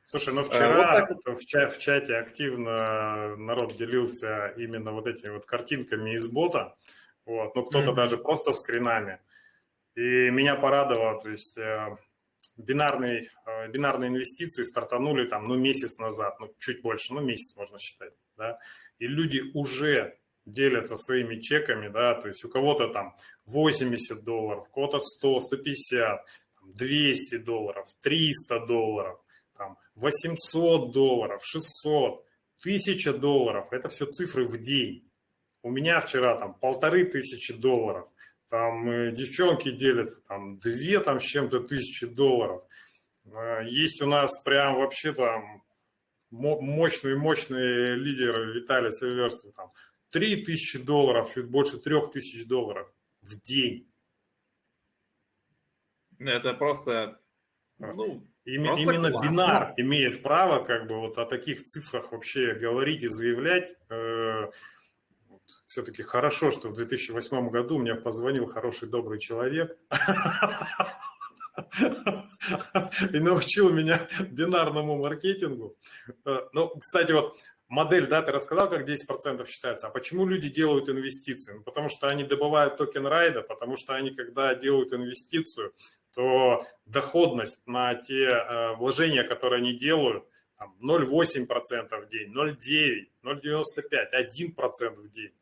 Слушай, ну вчера вот вот. В, ча в чате активно народ делился именно вот этими вот картинками из бота, вот, ну кто-то mm -hmm. даже просто скринами. И меня порадовало, то есть э, бинарные, э, бинарные инвестиции стартанули там, ну, месяц назад, ну, чуть больше, ну, месяц можно считать, да, и люди уже делятся своими чеками, да, то есть у кого-то там 80 долларов, у кого-то 100, 150, 200 долларов, 300 долларов, там 800 долларов, 600, 1000 долларов, это все цифры в день. У меня вчера там полторы тысячи долларов – там э, девчонки делятся, там две там с чем-то тысячи долларов. Э, есть у нас прям вообще там мощные-мощные лидеры Виталий Сильверстов, там три тысячи долларов, чуть больше трех тысяч долларов в день. Это просто, ну, Им, просто именно классно. бинар имеет право как бы вот о таких цифрах вообще говорить и заявлять. Э, все-таки хорошо, что в 2008 году мне позвонил хороший, добрый человек [laughs] и научил меня бинарному маркетингу. Э, ну, кстати, вот модель, да, ты рассказал, как 10% считается. А почему люди делают инвестиции? Ну, потому что они добывают токен райда, потому что они, когда делают инвестицию, то доходность на те э, вложения, которые они делают, 0,8% в день, 0,9%, 0,95%, 1% в день.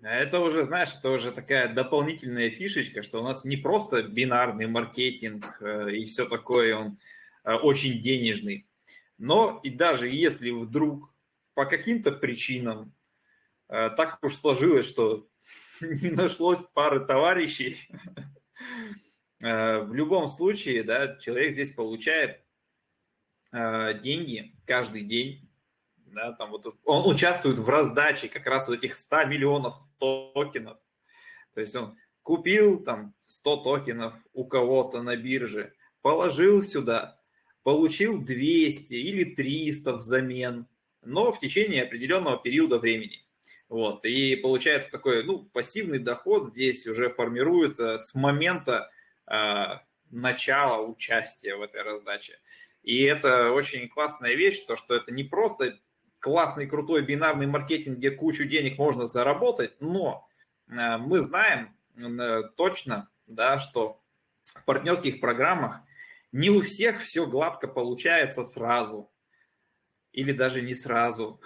Это уже, знаешь, это уже такая дополнительная фишечка, что у нас не просто бинарный маркетинг э, и все такое, он э, очень денежный. Но и даже если вдруг по каким-то причинам. Э, так уж сложилось, что [laughs] не нашлось пары товарищей, в любом случае, да, человек здесь получает деньги каждый день да, там вот он участвует в раздаче как раз вот этих 100 миллионов токенов. То есть он купил там 100 токенов у кого-то на бирже, положил сюда, получил 200 или 300 взамен, но в течение определенного периода времени. Вот, и получается такой, ну, пассивный доход здесь уже формируется с момента э, начала участия в этой раздаче. И это очень классная вещь, то, что это не просто классный, крутой бинарный маркетинг, где кучу денег можно заработать, но э, мы знаем э, точно, да, что в партнерских программах не у всех все гладко получается сразу или даже не сразу.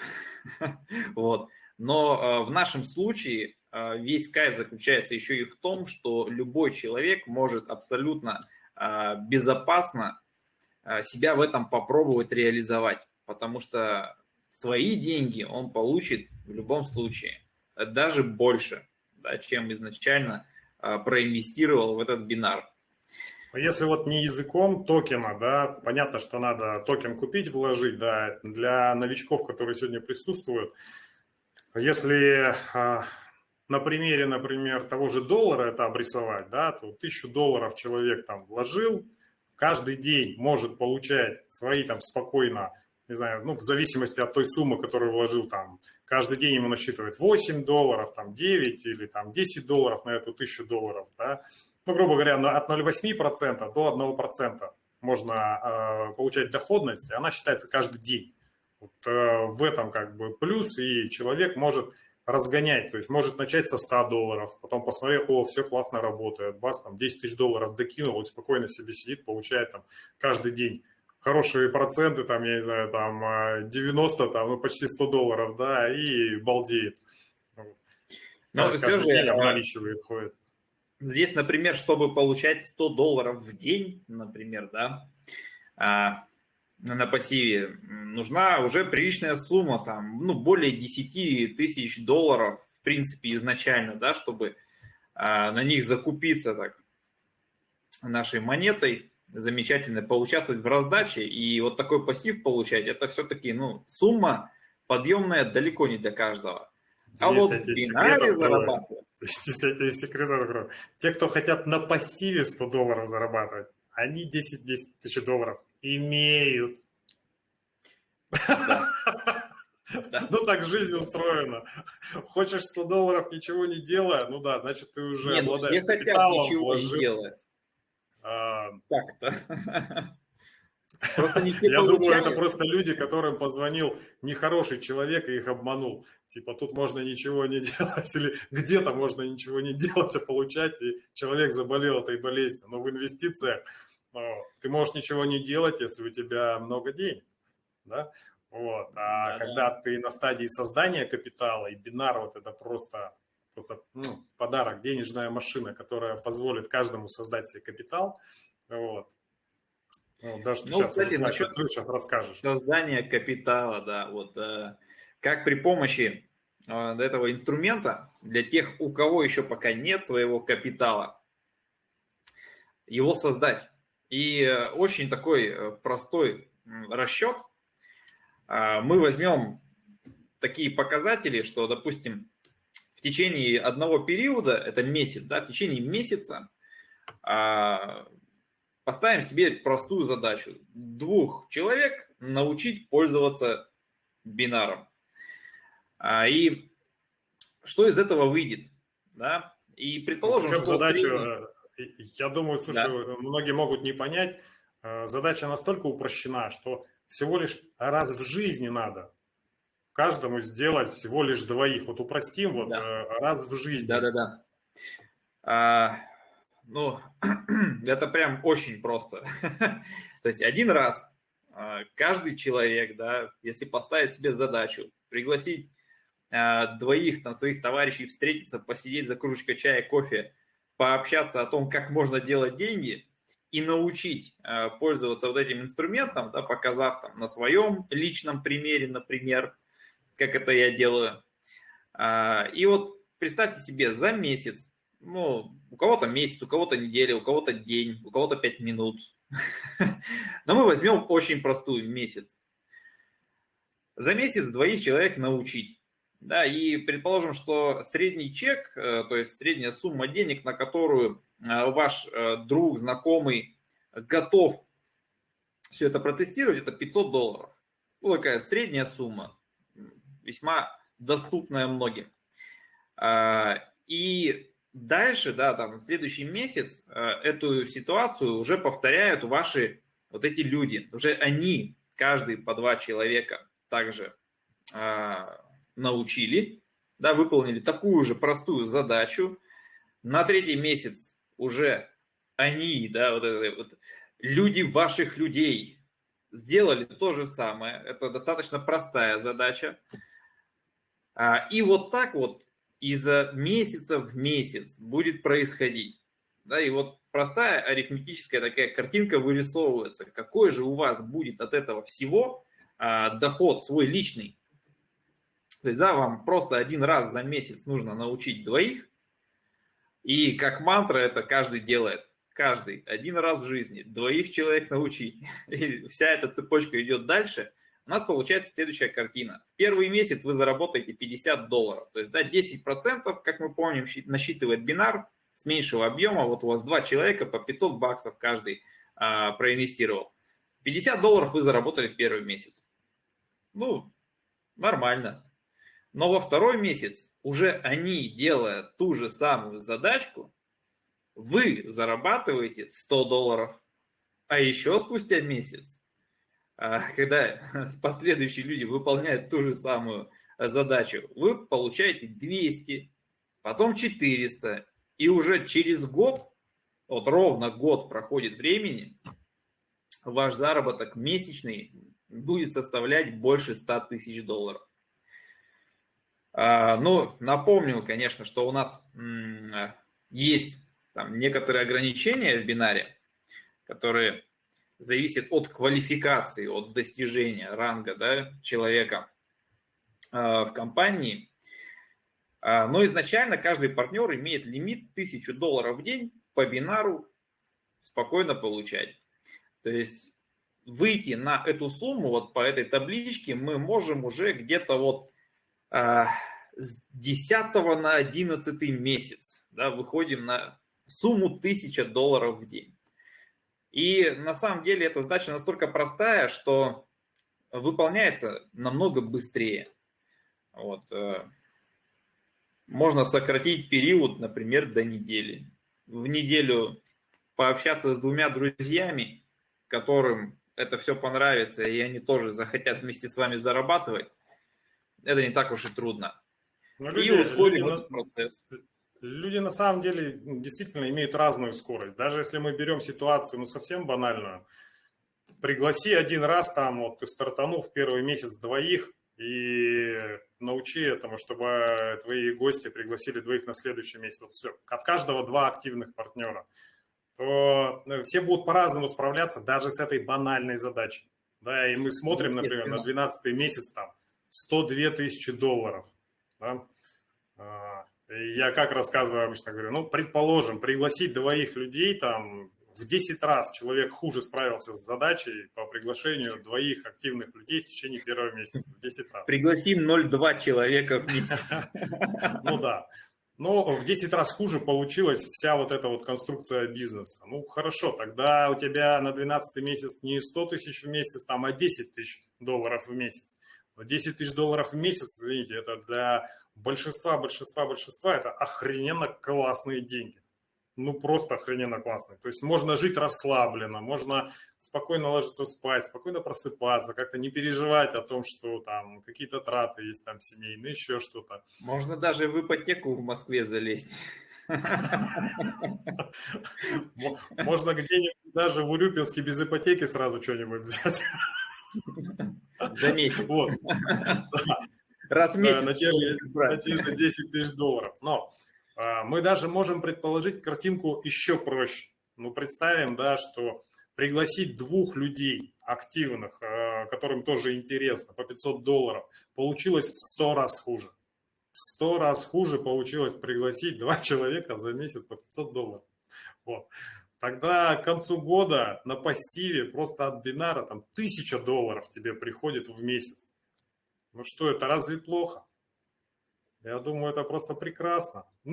[laughs] Вот. Но в нашем случае весь кайф заключается еще и в том, что любой человек может абсолютно безопасно себя в этом попробовать реализовать, потому что свои деньги он получит в любом случае, даже больше, да, чем изначально проинвестировал в этот бинар. А если вот не языком токена, да, понятно, что надо токен купить, вложить, да, для новичков, которые сегодня присутствуют, если а, на примере, например, того же доллара это обрисовать, да, то тысячу долларов человек там вложил, каждый день может получать свои там спокойно не знаю, ну, в зависимости от той суммы, которую вложил там, каждый день ему насчитывает 8 долларов, там 9 или там 10 долларов на эту 1000 долларов, да, ну, грубо говоря, от 0,8% до 1% можно э, получать доходность, и она считается каждый день. Вот, э, в этом как бы плюс, и человек может разгонять, то есть может начать со 100 долларов, потом посмотреть, о, все классно работает, бас, там 10 тысяч долларов докинул, и спокойно себе сидит, получает там каждый день хорошие проценты, там, я не знаю, там 90, там, ну, почти 100 долларов, да, и балдеет. Но все же день обналичивает, ходит. Здесь, например, чтобы получать 100 долларов в день, например, да, а, на пассиве, нужна уже приличная сумма, там, ну, более 10 тысяч долларов, в принципе, изначально, да, чтобы а, на них закупиться так нашей монетой, замечательно поучаствовать в раздаче и вот такой пассив получать, это все-таки ну, сумма подъемная далеко не для каждого. А вот в бинаре зарабатывать. [laughs] Здесь я тебе секрет открою. Те, кто хотят на пассиве 100 долларов зарабатывать, они 10, 10 тысяч долларов имеют. [laughs] Да. Ну так жизнь устроена. Хочешь 100 долларов, ничего не делая, ну да, значит ты уже Нет, ну обладаешь все хотят ничего вложил. не делая. Так-то. [laughs] Просто не все Я получают. думаю, это просто люди, которым позвонил нехороший человек и их обманул. Типа тут можно ничего не [laughs] делать, или где-то можно ничего не делать, а получать, и человек заболел этой болезнью. Но в инвестициях ты можешь ничего не делать, если у тебя много денег. Да? Вот. А да, когда да. ты на стадии создания капитала, и бинар вот это просто это, ну, подарок, денежная машина, которая позволит каждому создать себе капитал. Вот. Ну, даже ну, сейчас, кстати, насчет сейчас расскажешь. Создание капитала, да, вот э, как при помощи э, этого инструмента для тех, у кого еще пока нет своего капитала, его создать. И э, очень такой э, простой расчет. Э, мы возьмем такие показатели, что, допустим, в течение одного периода, это месяц, да, в течение месяца а, поставим себе простую задачу. Двух человек научить пользоваться бинаром. А, и что из этого выйдет? Да? И предположим, что задача, средний... я думаю, слушай, да. многие могут не понять, э, задача настолько упрощена, что всего лишь раз в жизни надо каждому сделать всего лишь двоих. Вот упростим вот да. Э, раз в жизни. Да-да-да. Ну, [clears throat] это прям очень просто. [laughs] То есть один раз а, каждый человек, да, если поставить себе задачу, пригласить а, двоих там своих товарищей встретиться, посидеть за кружечкой чая, кофе, пообщаться о том, как можно делать деньги и научить а, пользоваться вот этим инструментом, да, показав там на своем личном примере, например, как это я делаю. И вот представьте себе, за месяц, ну, у кого-то месяц, у кого-то неделя, у кого-то день, у кого-то 5 минут. [laughs] Но мы возьмем очень простую месяц. За месяц двоих человек научить. Да, и предположим, что средний чек, э, то есть средняя сумма денег, на которую э, ваш э, друг, знакомый готов все это протестировать, это 500 долларов. Ну, такая средняя сумма весьма доступная многим. А, и дальше, да, там, следующий месяц а, эту ситуацию уже повторяют ваши вот эти люди. Уже они, каждый по два человека, также а, научили, да, выполнили такую же простую задачу. На третий месяц уже они, да, вот, это, вот люди ваших людей сделали то же самое. Это достаточно простая задача. А, и вот так вот изо месяца в месяц будет происходить. Да, и вот простая арифметическая такая картинка вырисовывается. Какой же у вас будет от этого всего а, доход свой личный? То есть, да, вам просто один раз за месяц нужно научить двоих, и как мантра это каждый делает. Каждый. Один раз в жизни. Двоих человек научить. [laughs] И вся эта цепочка идет дальше. У нас получается следующая картина. В первый месяц вы заработаете 50 долларов. То есть, да, 10%, как мы помним, насчитывает бинар с меньшего объема. Вот у вас два человека по 500 баксов каждый а, проинвестировал. 50 долларов вы заработали в первый месяц. Ну, нормально. Но во второй месяц уже они, делая ту же самую задачку, вы зарабатываете 100 долларов. А еще спустя месяц, когда [laughs] последующие люди выполняют ту же самую задачу, вы получаете 200, потом 400. И уже через год, вот ровно год проходит времени, ваш заработок месячный будет составлять больше 100 тысяч долларов. А, ну, напомню, конечно, что у нас есть там некоторые ограничения в бинаре, которые зависят от квалификации, от достижения ранга да, человека а, в компании. А, но изначально каждый партнер имеет лимит 1000 долларов в день по бинару спокойно получать. То есть выйти на эту сумму, вот по этой табличке, мы можем уже где-то вот а, с 10 на 11 месяц, да, выходим на сумму 1000 долларов в день. И на самом деле эта задача настолько простая, что выполняется намного быстрее. Вот. Э, можно сократить период, например, до недели. В неделю пообщаться с двумя друзьями, которым это все понравится, и они тоже захотят вместе с вами зарабатывать, это не так уж и трудно. Но люди, и ускорим люди, этот процесс. Люди на самом деле действительно имеют разную скорость. Даже если мы берем ситуацию, ну, совсем банальную, пригласи один раз там, вот ты стартанул в первый месяц двоих, и научи этому, чтобы твои гости пригласили двоих на следующий месяц. Вот все. От каждого два активных партнера. То э, все будут по-разному справляться даже с этой банальной задачей. Да, и мы смотрим, например, на 12 месяц там 102 тысячи долларов. Да? Я как рассказываю обычно, говорю, ну, предположим, пригласить двоих людей, там, в 10 раз человек хуже справился с задачей по приглашению двоих активных людей в течение первого месяца. В 10 раз. Пригласи 0,2 человека в месяц. [laughs] Ну да. Но в 10 раз хуже получилась вся вот эта вот конструкция бизнеса. Ну, хорошо, тогда у тебя на 12 месяц не 100 тысяч в месяц, там, а 10 тысяч долларов в месяц. 10 тысяч долларов в месяц, извините, это для большинства, большинства, большинства это охрененно классные деньги. Ну, просто охрененно классные. То есть можно жить расслабленно, можно спокойно ложиться спать, спокойно просыпаться, как-то не переживать о том, что там какие-то траты есть там семейные, еще что-то. Можно даже в ипотеку в Москве залезть. Можно где-нибудь даже в Урюпинске без ипотеки сразу что-нибудь взять. За месяц. Вот. [laughs] Раз в месяц. На те, же, 10 тысяч долларов. Но а, мы даже можем предположить картинку еще проще. Ну, представим, да, что пригласить двух людей активных, а, которым тоже интересно, по 500 долларов, получилось в 100 раз хуже. В 100 раз хуже получилось пригласить два [laughs] человека за месяц по 500 долларов. Вот. Тогда к концу года на пассиве просто от бинара там тысяча долларов тебе приходит в месяц. Ну что, это разве плохо? Я думаю, это просто прекрасно [laughs]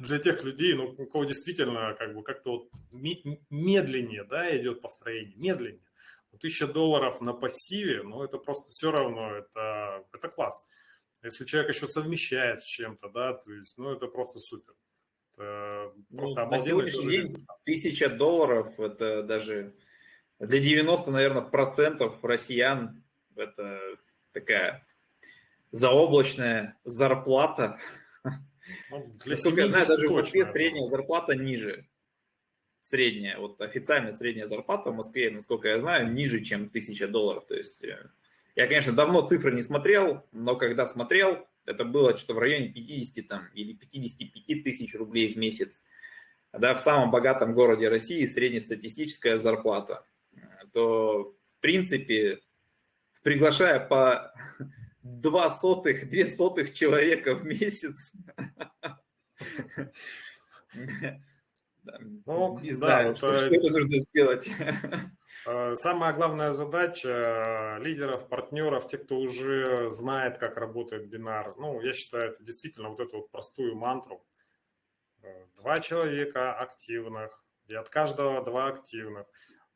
для тех людей, ну, у кого действительно как бы как-то вот медленнее, да, идет построение, медленнее. Ну, тысяча долларов на пассиве, ну, это просто все равно, это, это класс. Если человек еще совмещает с чем-то, да, то есть, ну, это просто супер. Это просто ну, на сегодняшний день тысяча долларов, это даже для 90, наверное, процентов россиян это такая заоблачная зарплата. Ну, для Насколько я знаю, даже в Москве средняя зарплата ниже. средняя, вот официальная средняя зарплата в Москве, насколько я знаю, ниже, чем 1000 долларов. То есть э, я, конечно, давно цифры не смотрел, но когда смотрел, это было что-то в районе 50 там, или 55 тысяч рублей в месяц. Да, в самом богатом городе России среднестатистическая зарплата. То, в принципе, приглашая по два сотых, две сотых человека в месяц, ну, не знаю, да, что, что нужно сделать. Э, самая главная задача лидеров, партнеров, тех, кто уже знает, как работает бинар, ну, я считаю, это действительно вот эту вот простую мантру. Э, два человека активных, и от каждого два активных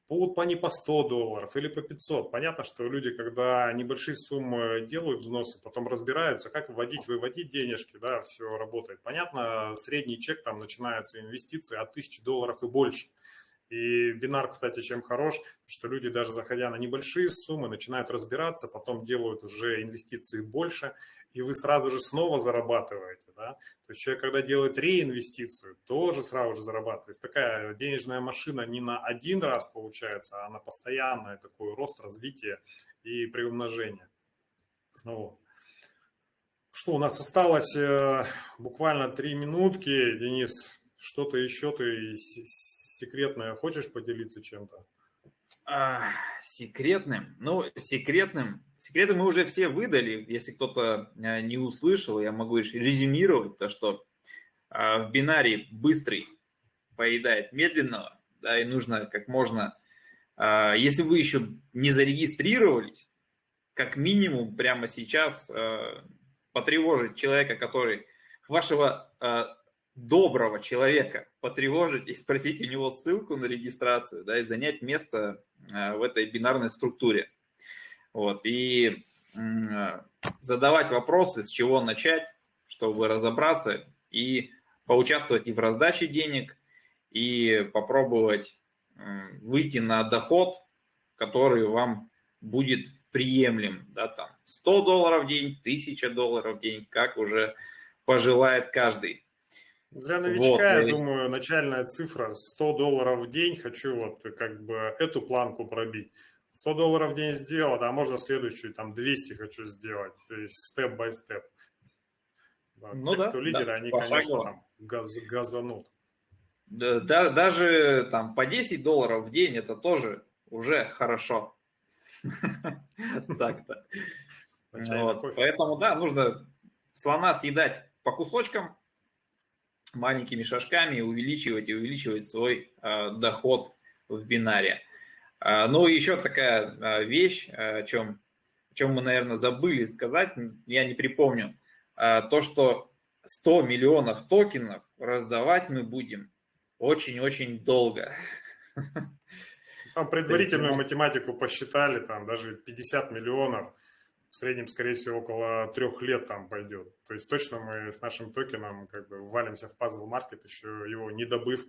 по не по 100 долларов или по 500. Понятно, что люди, когда небольшие суммы делают взносы, потом разбираются, как вводить, выводить денежки, да, все работает. Понятно, средний чек, там начинается инвестиции от 1000 долларов и больше. И бинар, кстати, чем хорош, что люди даже заходя на небольшие суммы начинают разбираться, потом делают уже инвестиции больше, и вы сразу же снова зарабатываете. Да? То есть человек, когда делает реинвестицию, тоже сразу же зарабатывает. Такая денежная машина не на один раз получается, а на постоянное такой рост, развитие и приумножение. Ну, что, у нас осталось э, буквально три минутки. Денис, что-то еще ты секретное хочешь поделиться чем-то? А, секретным? Ну, секретным. Секреты мы уже все выдали. Если кто-то э, не услышал, я могу лишь резюмировать то, что а, в бинарии быстрый поедает медленного, да, и нужно как можно... А, если вы еще не зарегистрировались, как минимум прямо сейчас э, потревожить человека, который вашего э, доброго человека потревожить и спросить у него ссылку на регистрацию, да, и занять место э, в этой бинарной структуре. Вот, и э, задавать вопросы, с чего начать, чтобы разобраться и поучаствовать и в раздаче денег, и попробовать выйти на доход, который вам будет приемлем, да, там 100 долларов в день, 1000 долларов в день, как уже пожелает каждый. Для новичка, вот, я думаю, начальная цифра 100 долларов в день. Хочу вот как бы эту планку пробить. 100 долларов в день сделал, а можно следующую, там 200 хочу сделать. То есть степ-бай-степ. Ну Те, да, кто лидеры, да, они, конечно, там газ, газанут. Да, да, даже там по 10 долларов в день это тоже уже хорошо. [laughs] Так-то. Поэтому, да, нужно слона съедать по кусочкам, маленькими шажками увеличивать и увеличивать свой э, доход в бинаре. Э, ну, еще такая э, вещь, о чем, о чем мы, наверное, забыли сказать, я не припомню, то, что 100 миллионов токенов раздавать мы будем очень-очень долго. Там [laughs] предварительную математику посчитали, там даже 50 миллионов – в среднем, скорее всего, около трех лет там пойдет. То есть точно мы с нашим токеном как бы валимся в пазл маркет, еще его не добыв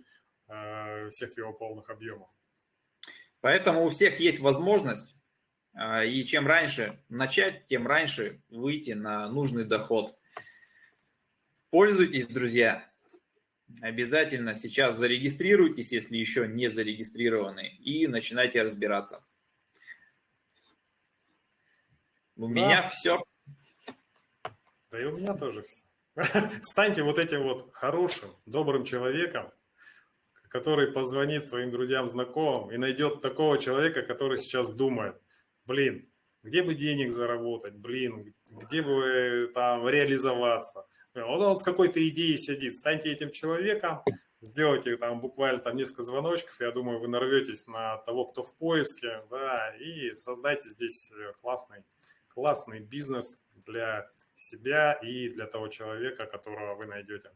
э, всех его полных объемов. Поэтому у всех есть возможность, э, и чем раньше начать, тем раньше выйти на нужный доход. Пользуйтесь, друзья. Обязательно сейчас зарегистрируйтесь, если еще не зарегистрированы, и начинайте разбираться. У да. меня все. Да и у меня тоже все. [laughs] Станьте вот этим вот хорошим, добрым человеком, который позвонит своим друзьям, знакомым и найдет такого человека, который сейчас думает, блин, где бы денег заработать, блин, где бы там реализоваться. Он, он с какой-то идеей сидит. Станьте этим человеком, сделайте там буквально там несколько звоночков, я думаю, вы нарветесь на того, кто в поиске, да, и создайте здесь классный классный бизнес для себя и для того человека, которого вы найдете.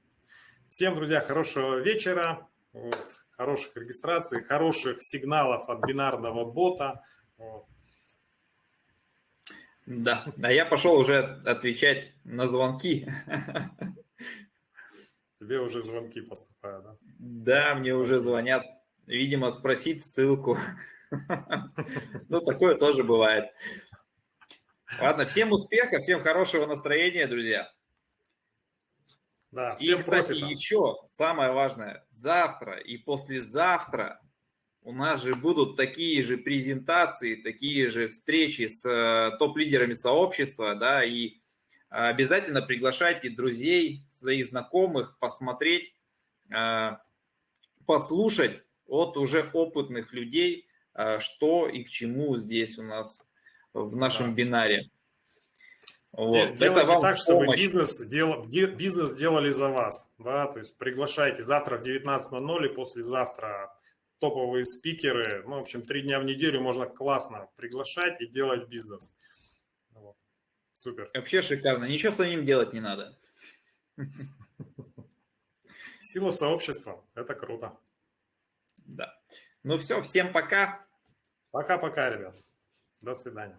Всем, друзья, хорошего вечера, вот, хороших регистраций, хороших сигналов от бинарного бота. Вот. Да, а я пошел уже отвечать на звонки. Тебе уже звонки поступают, да? Да, мне уже звонят. Видимо, спросить ссылку. Ну, такое тоже бывает. Ладно, всем успеха, всем хорошего настроения, друзья. Да, всем и, кстати, профита. еще самое важное, завтра и послезавтра у нас же будут такие же презентации, такие же встречи с э, топ-лидерами сообщества, да, и обязательно приглашайте друзей, своих знакомых, посмотреть, э, послушать от уже опытных людей, э, что и к чему здесь у нас в нашем да. бинаре. Вот. Делайте Это вам так, чтобы бизнес, дел, бизнес делали за вас. Да? То есть приглашайте завтра в 19.00 и послезавтра топовые спикеры. Ну, в общем, три дня в неделю можно классно приглашать и делать бизнес. Вот. Супер. Вообще шикарно. Ничего с ним делать не надо. Сила сообщества. Это круто. Да. Ну все, всем пока. Пока-пока, ребят. До свидания.